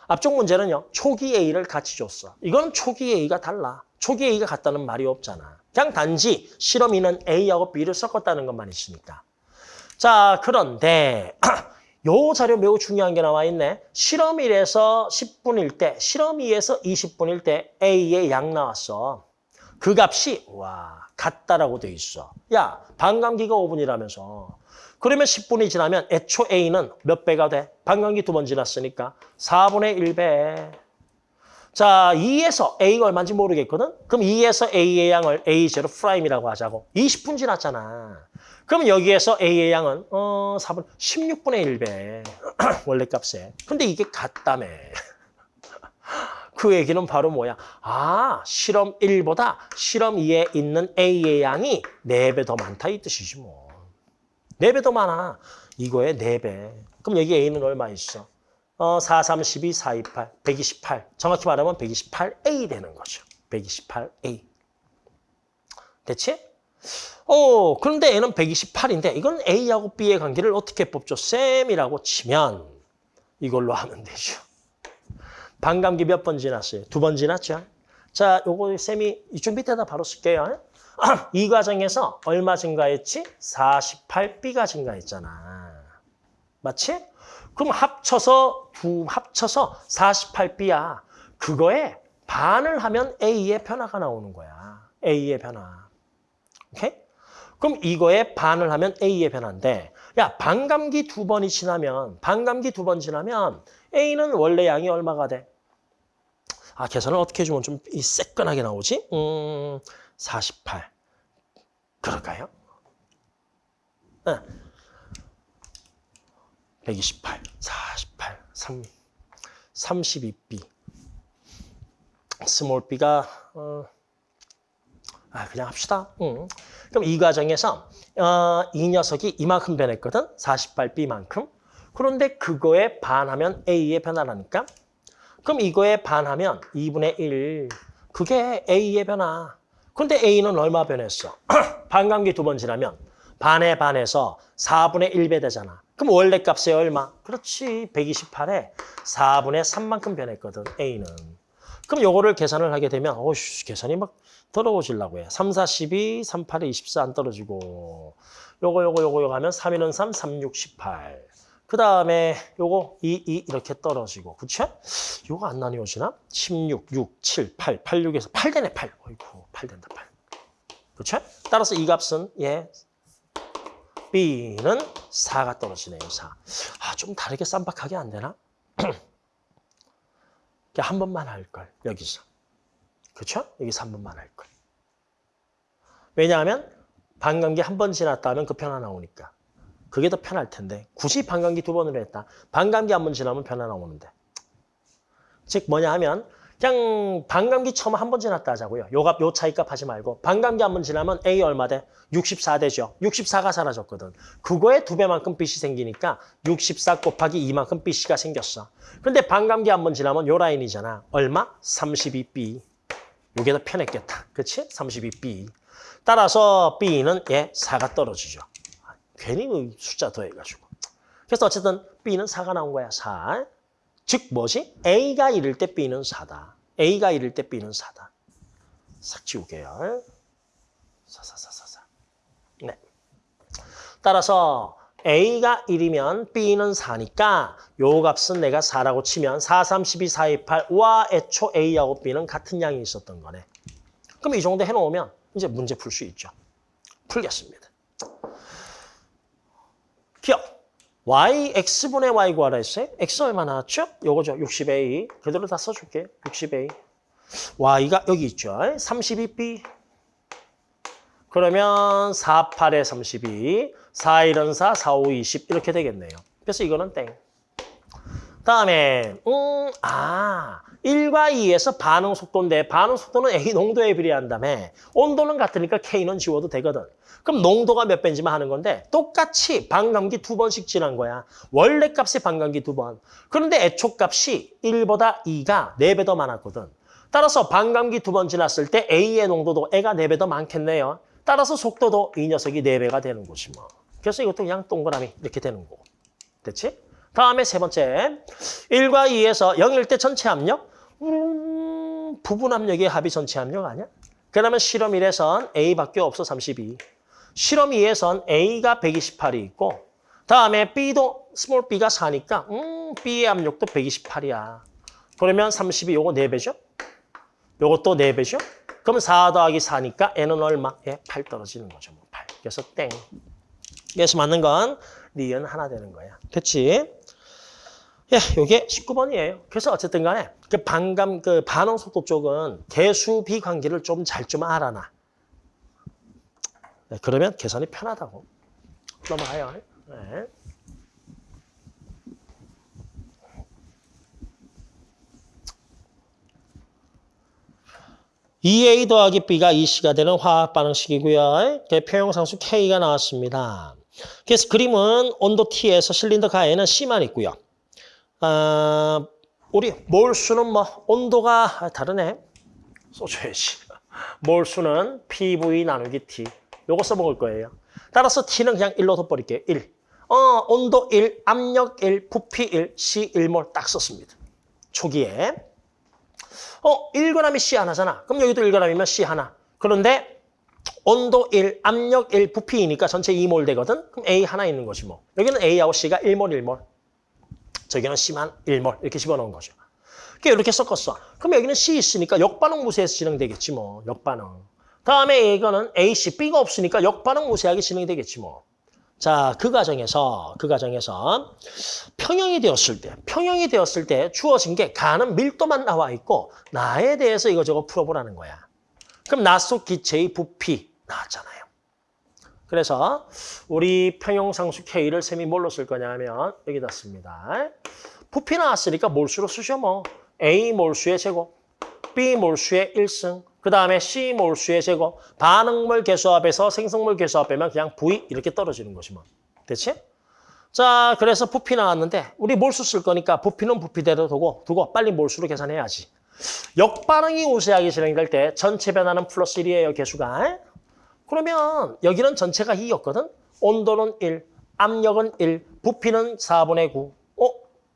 앞쪽 문제는요. 초기 A를 같이 줬어. 이건 초기 A가 달라. 초기 A가 같다는 말이 없잖아. 그냥 단지 실험이는 A하고 B를 섞었다는 것만 있으니까. 자, 그런데 요 자료 매우 중요한 게 나와 있네. 실험 1에서 10분일 때, 실험 2에서 20분일 때 A의 양 나왔어. 그 값이 와 같다라고 돼 있어. 야 반감기가 5분이라면서. 그러면 10분이 지나면 애초 A는 몇 배가 돼? 반감기 두 번 지났으니까 4분의 1배. 자 2에서 A가 얼마인지 모르겠거든? 그럼 2에서 A의 양을 A0 prime이라고 하자고. 20분 지났잖아. 그럼 여기에서 A의 양은 어 4분 16분의 1배. 원래 값에. 근데 이게 같다며. 그 얘기는 바로 뭐야? 아, 실험 1보다 실험 2에 있는 A의 양이 4배 더 많다 이 뜻이지 뭐. 4배 더 많아. 이거에 4배. 그럼 여기 A는 얼마 있어? 어, 4, 3, 12, 4, 2, 8, 128. 정확히 말하면 128A 되는 거죠. 128A. 됐지? 어, 그런데 N은 128인데 이건 A하고 B의 관계를 어떻게 뽑죠? 쌤이라고 치면 이걸로 하면 되죠. 반감기 몇 번 지났어요? 두 번 지났죠? 자, 요거 쌤이 이쪽 밑에다 바로 쓸게요. 이 과정에서 얼마 증가했지? 48B가 증가했잖아. 맞지? 그럼 합쳐서 두 합쳐서 48B야. 그거에 반을 하면 A의 변화가 나오는 거야. A의 변화. 오케이? 그럼 이거에 반을 하면 A의 변화인데 야, 반감기 두 번이 지나면 반감기 두 번 지나면 A는 원래 양이 얼마가 돼? 아, 계산을 어떻게 해주면 좀 이 새끈하게 나오지? 음, 48. 그럴까요? 네. 128, 48, 3, 32B. small b가 어, 아 그냥 합시다. 응. 그럼 이 과정에서 어, 이 녀석이 이만큼 변했거든. 48b만큼. 그런데 그거에 반하면 a의 변화라니까. 그럼 이거에 반하면 2분의 1. 그게 a의 변화. 근데 a는 얼마 변했어? 반감기 두 번 지나면 반에 반해서 4분의 1배 되잖아. 그럼 원래 값이 얼마? 그렇지. 128에 4분의 3만큼 변했거든. a는. 그럼 요거를 계산을 하게 되면 어휴 계산이 막 더러워지려고 해. 3, 4, 12, 3, 8에 24 안 떨어지고 요거 요거 요거 요거 하면 3, 2는 3, 3, 6, 18. 그 다음에 요거 2, 2 이렇게 떨어지고 그쵸? 요거 안 나뉘어지나? 16, 6, 7, 8, 8, 6에서 8 되네 8. 어이구 8 된다 8. 그쵸? 따라서 이 값은 예 B는 4가 떨어지네요 4. 아 좀 다르게 쌈박하게 안 되나? 한 번만 할 걸, 여기서. 그렇죠? 여기서 한 번만 할 걸. 왜냐하면 반감기 한 번 지났다면 그 변화 나오니까. 그게 더 편할 텐데 굳이 반감기 두 번으로 했다. 반감기 한 번 지나면 변화 나오는데. 즉 뭐냐 하면 그냥 반감기 처음 한 번 지났다 하자고요. 요 값, 요 차이값 하지 말고 반감기 한 번 지나면 A 얼마 돼? 64 되죠. 64가 사라졌거든. 그거에 두 배만큼 빚이 생기니까 64 곱하기 2만큼 빚이가 생겼어. 근데 반감기 한 번 지나면 요 라인이잖아. 얼마? 32B. 요게 더 편했겠다. 그치? 32B. 따라서 B는 얘 4가 떨어지죠. 괜히 그 숫자 더해가지고. 그래서 어쨌든 B는 4가 나온 거야. 4. 즉 뭐지? A가 이럴 때 B는 4다. A가 이럴 때 B는 4다. 싹 지우게요. 4, 4, 4, 4, 4. 네. 따라서 A가 1이면 B는 4니까 요 값은 내가 4라고 치면 4, 3, 12, 4, 2, 8. 와, 애초 A하고 B는 같은 양이 있었던 거네. 그럼 이 정도 해놓으면 이제 문제 풀 수 있죠. 풀겠습니다. 기억. Y, x분의 y 구하라 했어요. x 얼마 나왔죠? 요거죠. 60a. 그대로 다 써줄게. 60a. y가 여기 있죠. 32b. 그러면 4, 8에 32. 4, 1은 4, 4, 5, 20 이렇게 되겠네요. 그래서 이거는 땡. 다음에 음, 아 1과 2에서 반응 속도인데 반응 속도는 A 농도에 비례한다며 온도는 같으니까 K는 지워도 되거든. 그럼 농도가 몇 배인지만 하는 건데 똑같이 반감기 두 번씩 지난 거야. 원래 값이 반감기 두 번. 그런데 애초 값이 1보다 2가 4배 더 많았거든. 따라서 반감기 두 번 지났을 때 A의 농도도 애가 4배 더 많겠네요. 따라서 속도도 이 녀석이 4배가 되는 거지 뭐. 그래서 이것도 그냥 동그라미 이렇게 되는 거고. 됐지? 다음에 세 번째. 1과 2에서 0일 때 전체 압력? 음, 부분 압력의 합이 전체 압력 아니야? 그러면 실험 1에선 A밖에 없어 32. 실험 2에선 A가 128이 있고 다음에 B도 small b가 4니까 음, B의 압력도 128이야. 그러면 32 요거 4배죠? 요것도 4배죠? 그럼 4 더하기 4니까 N은 얼마? 예, 8 떨어지는 거죠. 뭐 8. 그래서 땡. 그래서 맞는 건 니은 하나 되는 거야. 됐지? 예, 요게 19번이에요. 그래서 어쨌든 간에 그 반감, 그 반응 속도 쪽은 개수 비 관계를 좀 잘좀 알아놔. 네, 그러면 계산이 편하다고. 넘어가요. 네. EA 더하기 B가 EC가 되는 화학 반응식이고요. 표형 상수 K가 나왔습니다. 그래서 그림은 온도 T에서 실린더 가에는 C만 있고요. 아, 우리 몰수는 뭐 온도가 다르네. 써줘야지. 몰수는 PV 나누기 T. 요거 써먹을 거예요. 따라서 T는 그냥 1로 덧버릴게요. 1. 어, 온도 1, 압력 1, 부피 1, C 1몰 딱 썼습니다. 초기에. 어, 1g이 C 하나잖아. 그럼 여기도 1g이면 C 하나. 그런데 온도 1, 압력 1, 부피이니까 전체 2몰 되거든. 그럼 A 하나 있는 거지 뭐. 여기는 A하고 C가 1몰, 1몰. 저기는 C만 1몰 이렇게 집어넣은 거죠. 그러니까 이렇게 섞었어. 그럼 여기는 C 있으니까 역반응 무쇠에서 진행되겠지 뭐. 역반응. 다음에 이거는 AC, B가 없으니까 역반응 무쇠하게 진행되겠지 뭐. 자, 그 과정에서 그 과정에서 평형이 되었을 때, 평형이 되었을 때 주어진 게 가는 밀도만 나와 있고 나에 대해서 이거저거 풀어보라는 거야. 그럼 나속 기체의 부피 나왔잖아요. 그래서 우리 평형상수 K를 셈이 뭘로 쓸 거냐면 여기다 씁니다. 부피 나왔으니까 몰수로 쓰죠 뭐. A 몰수의 제곱, B 몰수의 1승, 그 다음에 C 몰수의 제곱, 반응물 개수합에서 생성물 개수합 빼면 그냥 V 이렇게 떨어지는 것이 뭐. 됐지? 자, 그래서 부피 나왔는데 우리 몰수 쓸 거니까 부피는 부피대로 두고 두고 빨리 몰수로 계산해야지. 역반응이 우세하게 진행될 때 전체 변화는 플러스 1이에요, 개수가. 그러면 여기는 전체가 2였거든? 온도는 1, 압력은 1, 부피는 4분의 9. 어?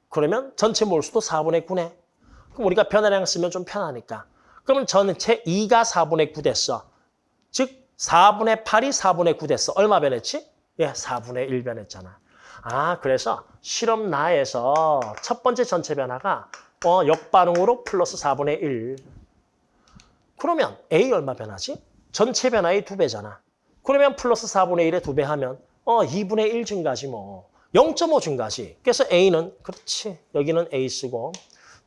그러면 전체 몰수도 4분의 9네. 그럼 우리가 변화량 쓰면 좀 편하니까. 그러면 전체 2가 4분의 9 됐어. 즉 4분의 8이 4분의 9 됐어. 얼마 변했지? 예, 4분의 1 변했잖아. 아, 그래서 실험 나에서 첫 번째 전체 변화가 어, 역반응으로 플러스 4분의 1. 그러면 A 얼마 변하지? 전체 변화의 두 배잖아. 그러면 플러스 4분의 1에 두배 하면 어 2분의 1 증가지 뭐. 0.5 증가지. 그래서 A는 그렇지. 여기는 A 쓰고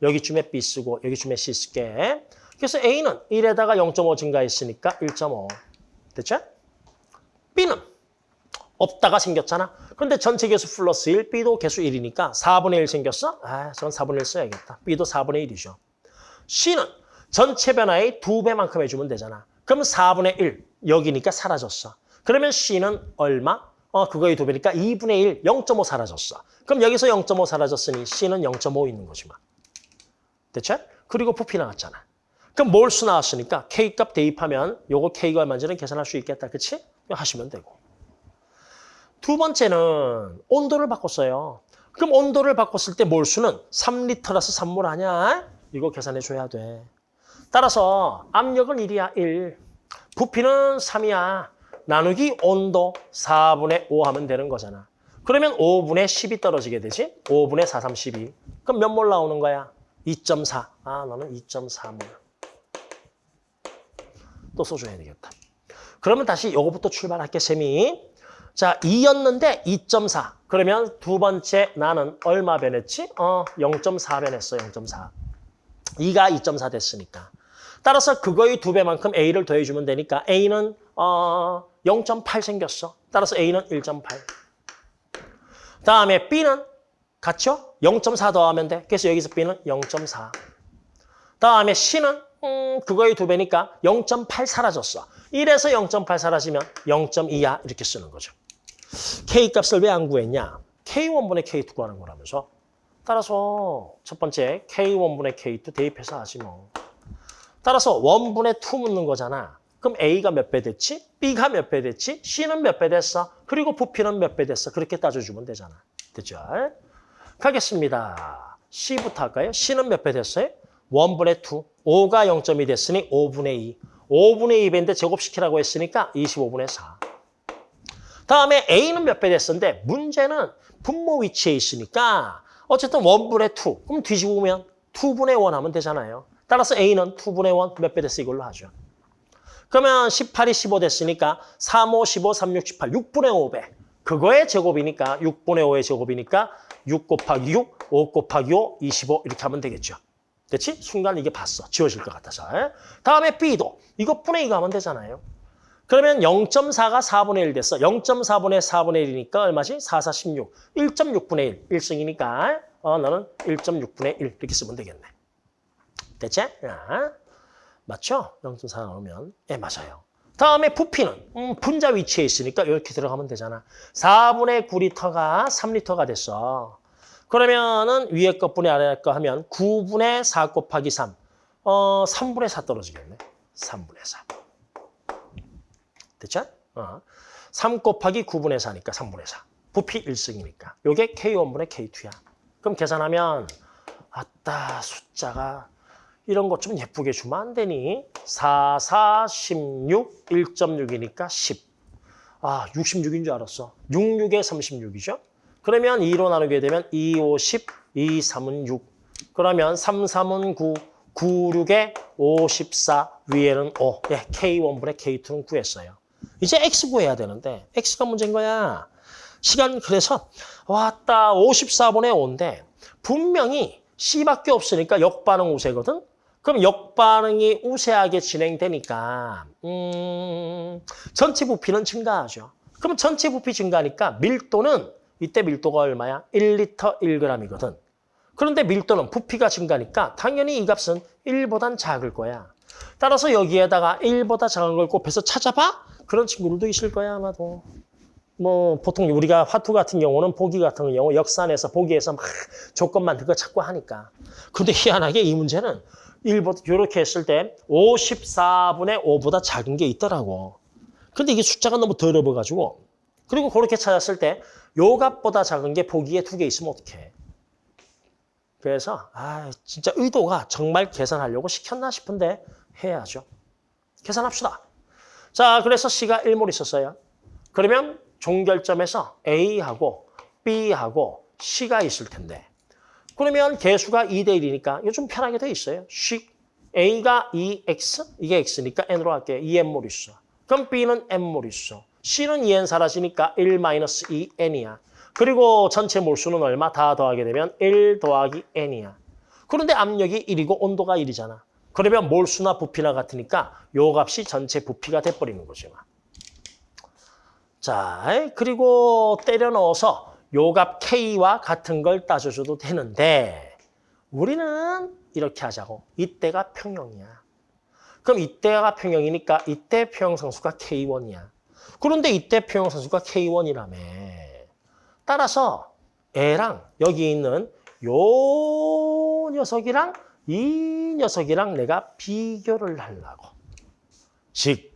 여기쯤에 B 쓰고 여기쯤에 C 쓸게. 그래서 A는 1에다가 0.5 증가했으니까 1.5. 됐죠? B는 없다가 생겼잖아. 그런데 전체 개수 플러스 1, B도 개수 1이니까 4분의 1 생겼어? 아, 저건 4분의 1 써야겠다. B도 4분의 1이죠. C는 전체 변화의 두 배만큼 해주면 되잖아. 그럼 4분의 1, 여기니까 사라졌어. 그러면 C는 얼마? 어, 그거의 두 배니까 2분의 1, 0.5 사라졌어. 그럼 여기서 0.5 사라졌으니 C는 0.5 있는 거지만. 됐죠? 그리고 부피 나왔잖아. 그럼 몰수 나왔으니까 K값 대입하면 요거 K가 얼마인지는 계산할 수 있겠다. 그치? 하시면 되고. 두 번째는 온도를 바꿨어요. 그럼 온도를 바꿨을 때 몰수는 3리터라서 3몰 아니야? 이거 계산해 줘야 돼. 따라서 압력은 1이야, 1. 부피는 3이야. 나누기 온도 4분의 5 하면 되는 거잖아. 그러면 5분의 10이 떨어지게 되지? 5분의 4, 3, 12. 그럼 몇 몰 나오는 거야? 2.4. 아, 너는 2.4몰. 또 써줘야 되겠다. 그러면 다시 요거부터 출발할게, 셈이. 자, 2였는데 2.4. 그러면 두 번째 나는 얼마 변했지? 어, 0.4 변했어, 0.4. 2가 2.4 됐으니까. 따라서 그거의 두 배만큼 A를 더해주면 되니까 A는 어, 0.8 생겼어. 따라서 A는 1.8. 다음에 B는 같죠? 0.4 더하면 돼. 그래서 여기서 B는 0.4. 다음에 C는 음, 그거의 두 배니까 0.8 사라졌어. 1에서 0.8 사라지면 0.2야 이렇게 쓰는 거죠. K값을 왜 안 구했냐? K1분의 K2 구하는 거라면서. 따라서 첫 번째 K1분의 K2 대입해서 하지 뭐. 따라서 원분의 2 묻는 거잖아. 그럼 A가 몇 배 됐지? B가 몇 배 됐지? C는 몇 배 됐어? 그리고 부피는 몇 배 됐어? 그렇게 따져주면 되잖아. 됐죠? 가겠습니다. C부터 할까요? C는 몇 배 됐어요? 원분의 2. 5가 0.2 됐으니 5분의 2. 5분의 2배인데 제곱시키라고 했으니까 25분의 4. 다음에 A는 몇 배 됐었는데 문제는 분모 위치에 있으니까 어쨌든 원분의 2. 그럼 2분의 1 하면 되잖아요. 따라서 A는 2분의 1 몇 배 됐어 이걸로 하죠. 그러면 18이 15 됐으니까 3, 5, 15, 3, 6, 18, 6분의 5배. 그거의 제곱이니까 6분의 5의 제곱이니까 6 곱하기 6, 5 곱하기 5, 25 이렇게 하면 되겠죠. 됐지? 순간 이게 봤어. 지워질 것 같아서. 다음에 B도 이거 분의 2가 하면 되잖아요. 그러면 0.4가 4분의 1 됐어. 0.4분의 4분의 1이니까 얼마지? 4, 4, 16. 1.6분의 1. 1승이니까 어, 너는 1.6분의 1 이렇게 쓰면 되겠네. 됐지? 야. 맞죠? 0.4 나오면. 예, 맞아요. 다음에 부피는 음, 분자 위치에 있으니까 이렇게 들어가면 되잖아. 4분의 9리터가 3리터가 됐어. 그러면은 위에 거 분의 아래 거 하면 9분의 4 곱하기 3. 어, 3분의 4 떨어지겠네. 3분의 4. 됐죠? 어. 3 곱하기 9분의 4니까 3분의 4. 부피 1승이니까. 요게 K1분의 K2야. 그럼 계산하면 아따 숫자가 이런 것 좀 예쁘게 주면 안 되니? 4, 4, 16, 1.6이니까 10. 아, 66인 줄 알았어. 6, 6에 36이죠? 그러면 2로 나누게 되면 2, 5, 10, 2, 3은 6. 그러면 3, 3은 9, 9, 6에 54, 위에는 5. 예, K1분의 K2는 구했어요. 이제 X 구해야 되는데 X가 문제인 거야. 시간 그래서 왔다 54분의 5인데 분명히 C밖에 없으니까 역반응 우세거든. 그럼 역반응이 우세하게 진행되니까 음, 전체 부피는 증가하죠. 그럼 전체 부피 증가하니까 밀도는 이때 밀도가 얼마야? 1리터 1g이거든. 그런데 밀도는 부피가 증가하니까 당연히 이 값은 1보단 작을 거야. 따라서 여기에다가 1보다 작은 걸 곱해서 찾아봐? 그런 친구들도 있을 거야 아마도. 뭐 보통 우리가 화투 같은 경우는 보기 같은 경우 역산해서 보기에서 막 조건만 그거 찾고 하니까. 근데 희한하게 이 문제는 1보다 이렇게 했을 때 54분의 5보다 작은 게 있더라고. 근데 이게 숫자가 너무 더러워가지고 그리고 그렇게 찾았을 때 요 값보다 작은 게 보기에 두 개 있으면 어떡해. 그래서 아 진짜 의도가 정말 계산하려고 시켰나 싶은데 해야죠. 계산합시다. 자 그래서 C가 1몰 있었어요. 그러면 종결점에서 A하고 B하고 C가 있을 텐데 그러면 개수가 2대 1이니까 이거 좀 편하게 돼 있어요. 씩 A가 2X, 이게 X니까 N으로 할게요. 2N몰 있어. 그럼 B는 N몰 있어. C는 2N 사라지니까 1-2N이야. 그리고 전체 몰수는 얼마? 다 더하게 되면 1 더하기 N이야. 그런데 압력이 1이고 온도가 1이잖아. 그러면 몰수나 부피나 같으니까 요 값이 전체 부피가 돼버리는 거지. 막. 자, 그리고 때려 넣어서 요값 K와 같은 걸 따져줘도 되는데 우리는 이렇게 하자고. 이때가 평형이야. 그럼 이때가 평형이니까 이때 평형상수가 K1이야. 그런데 이때 평형상수가 K1이라며. 따라서 애랑 여기 있는 요 녀석이랑 이 녀석이랑 내가 비교를 하려고. 즉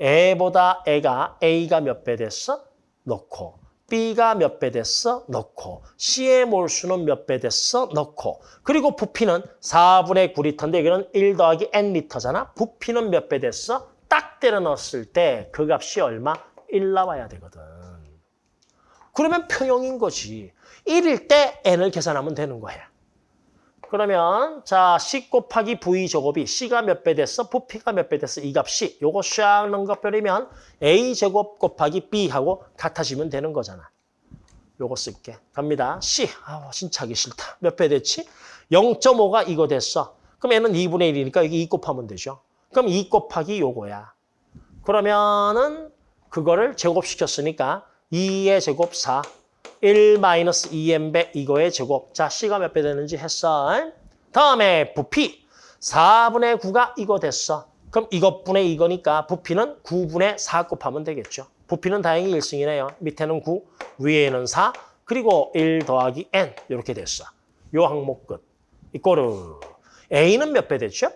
애보다 애가 A가 몇 배 됐어? 넣고 B가 몇 배 됐어? 넣고 C의 몰수는 몇 배 됐어? 넣고 그리고 부피는 4분의 9리터인데 여기는 1 더하기 N리터잖아. 부피는 몇 배 됐어? 딱 때려 넣었을 때 그 값이 얼마? 1 나와야 되거든. 그러면 평형인 거지. 1일 때 N을 계산하면 되는 거야. 그러면 자 C 곱하기 V 제곱이 C가 몇 배 됐어? 부피가 몇 배 됐어? 이 값이 요거 샥것 버리면 A 제곱 곱하기 B하고 같아지면 되는 거잖아. 요거 쓸게. 갑니다. C. 아 진짜 하기 싫다. 몇 배 됐지? 0.5가 이거 됐어. 그럼 얘는 2분의 1이니까 여기 2 곱하면 되죠. 그럼 2 곱하기 요거야. 그러면은 그거를 제곱시켰으니까 2의 제곱 4. 1 마이너스 2n배 이거의 제곱. 자, C가 몇 배 되는지 했어. 다음에 부피. 4분의 9가 이거 됐어. 그럼 이것분의 이거니까 부피는 9분의 4 곱하면 되겠죠. 부피는 다행히 1승이네요. 밑에는 9, 위에는 4, 그리고 1 더하기 n 이렇게 됐어. 요 항목 끝. 이꼬르. A는 몇 배 됐죠?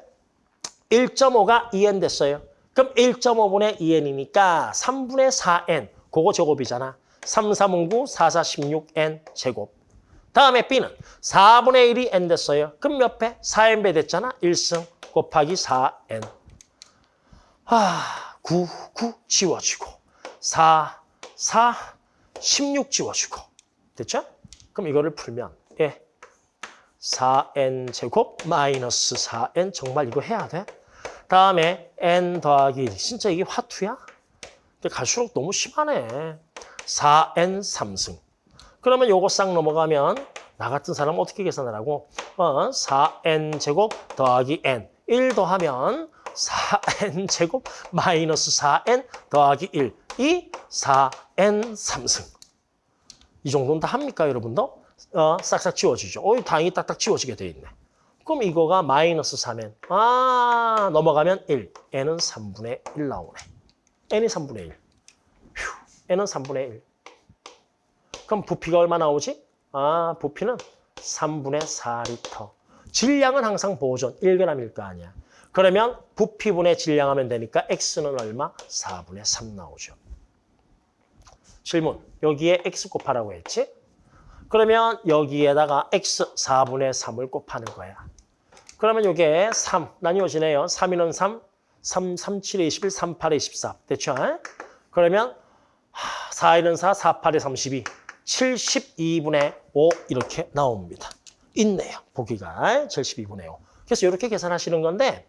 1.5가 2n 됐어요. 그럼 1.5분의 2n이니까 3분의 4n. 그거 제곱이잖아. 3, 3은 9, 4, 4, 16n 제곱. 다음에 B는 4분의 1이 n 됐어요. 그럼 몇 배? 4n배 됐잖아. 1승 곱하기 4n. 아, 9, 9 지워지고 4, 4, 16 지워지고. 됐죠? 그럼 이거를 풀면 예, 4n 제곱 마이너스 4n 정말 이거 해야 돼? 다음에 n 더하기 1. 진짜 이게 화투야? 근데 갈수록 너무 심하네. 4n 3승. 그러면 요거 싹 넘어가면 나 같은 사람 어떻게 계산을 하고 어, 4n 제곱 더하기 n. 1 더하면 4n 제곱 마이너스 4n 더하기 1. 이 4n 3승. 이 정도는 다 합니까 여러분도? 어, 싹싹 지워지죠. 어, 다행히 딱딱 지워지게 돼 있네. 그럼 이거가 마이너스 3n. 아, 넘어가면 1. n은 3분의 1 나오네. n이 3분의 1. 휴, n은 3분의 1. 그럼 부피가 얼마 나오지? 아, 부피는 3분의 4리터. 질량은 항상 보존 1g일 거 아니야. 그러면 부피분의 질량하면 되니까 x는 얼마? 4분의 3 나오죠. 질문. 여기에 x 곱하라고 했지? 그러면 여기에다가 x 4분의 3을 곱하는 거야. 그러면 이게 3 나뉘어지네요. 3이는 3, 3, 3, 7에 21, 3, 8에 24. 됐죠? 그러면 4에는 4, 4, 8에 32, 72분의 5 이렇게 나옵니다. 있네요. 보기가 72분의 5. 그래서 이렇게 계산하시는 건데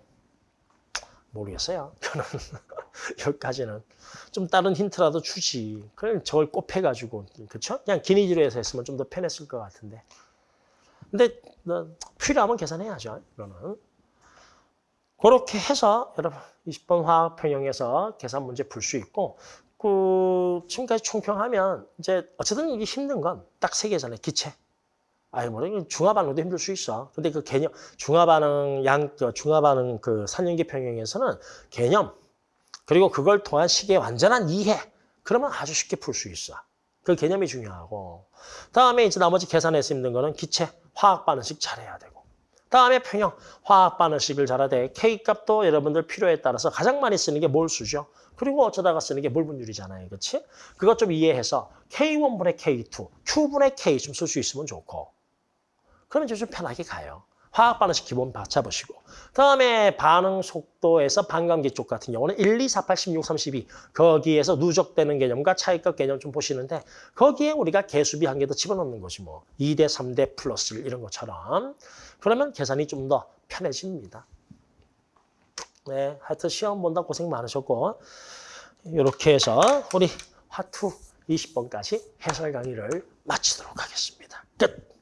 모르겠어요. 저는 여기까지는 좀 다른 힌트라도 주지. 그럼 저걸 곱해가지고 그렇죠? 그냥 기니지로 해서 했으면 좀 더 편했을 것 같은데. 근데 뭐, 필요하면 계산해야죠. 이거는. 그렇게 해서 여러분 20번 화학 평형에서 계산 문제 풀 수 있고 그 지금까지 총평하면 이제 어쨌든 이게 힘든 건 딱 세 개잖아요. 기체. 아니 뭐 중화 반응도 힘들 수 있어. 근데 그 개념 중화 반응 양 중화 반응 그 산연기 평형에서는 개념 그리고 그걸 통한 식의 완전한 이해 그러면 아주 쉽게 풀 수 있어. 그 개념이 중요하고 다음에 이제 나머지 계산해서 힘든 거는 기체 화학 반응식 잘해야 되고 다음에 평형 화학 반응식을 잘하되 K 값도 여러분들 필요에 따라서 가장 많이 쓰는 게 몰수죠. 그리고 어쩌다가 쓰는 게 몰분율이잖아요. 그렇지? 그것 좀 이해해서 K1분의 K2, Q분의 K 좀 쓸 수 있으면 좋고 그러면 이제 좀 편하게 가요. 화학 반응식 기본 바- 잡으시고 다음에 반응 속도에서 반감기 쪽 같은 경우는 1, 2, 4, 8, 16, 32 거기에서 누적되는 개념과 차이값 개념 좀 보시는데 거기에 우리가 개수비 한 개 더 집어넣는 것이 뭐 2대 3대 플러스 1 이런 것처럼 그러면 계산이 좀 더 편해집니다. 네, 하여튼 시험 본다 고생 많으셨고 이렇게 해서 우리 화투 20번까지 해설 강의를 마치도록 하겠습니다. 끝!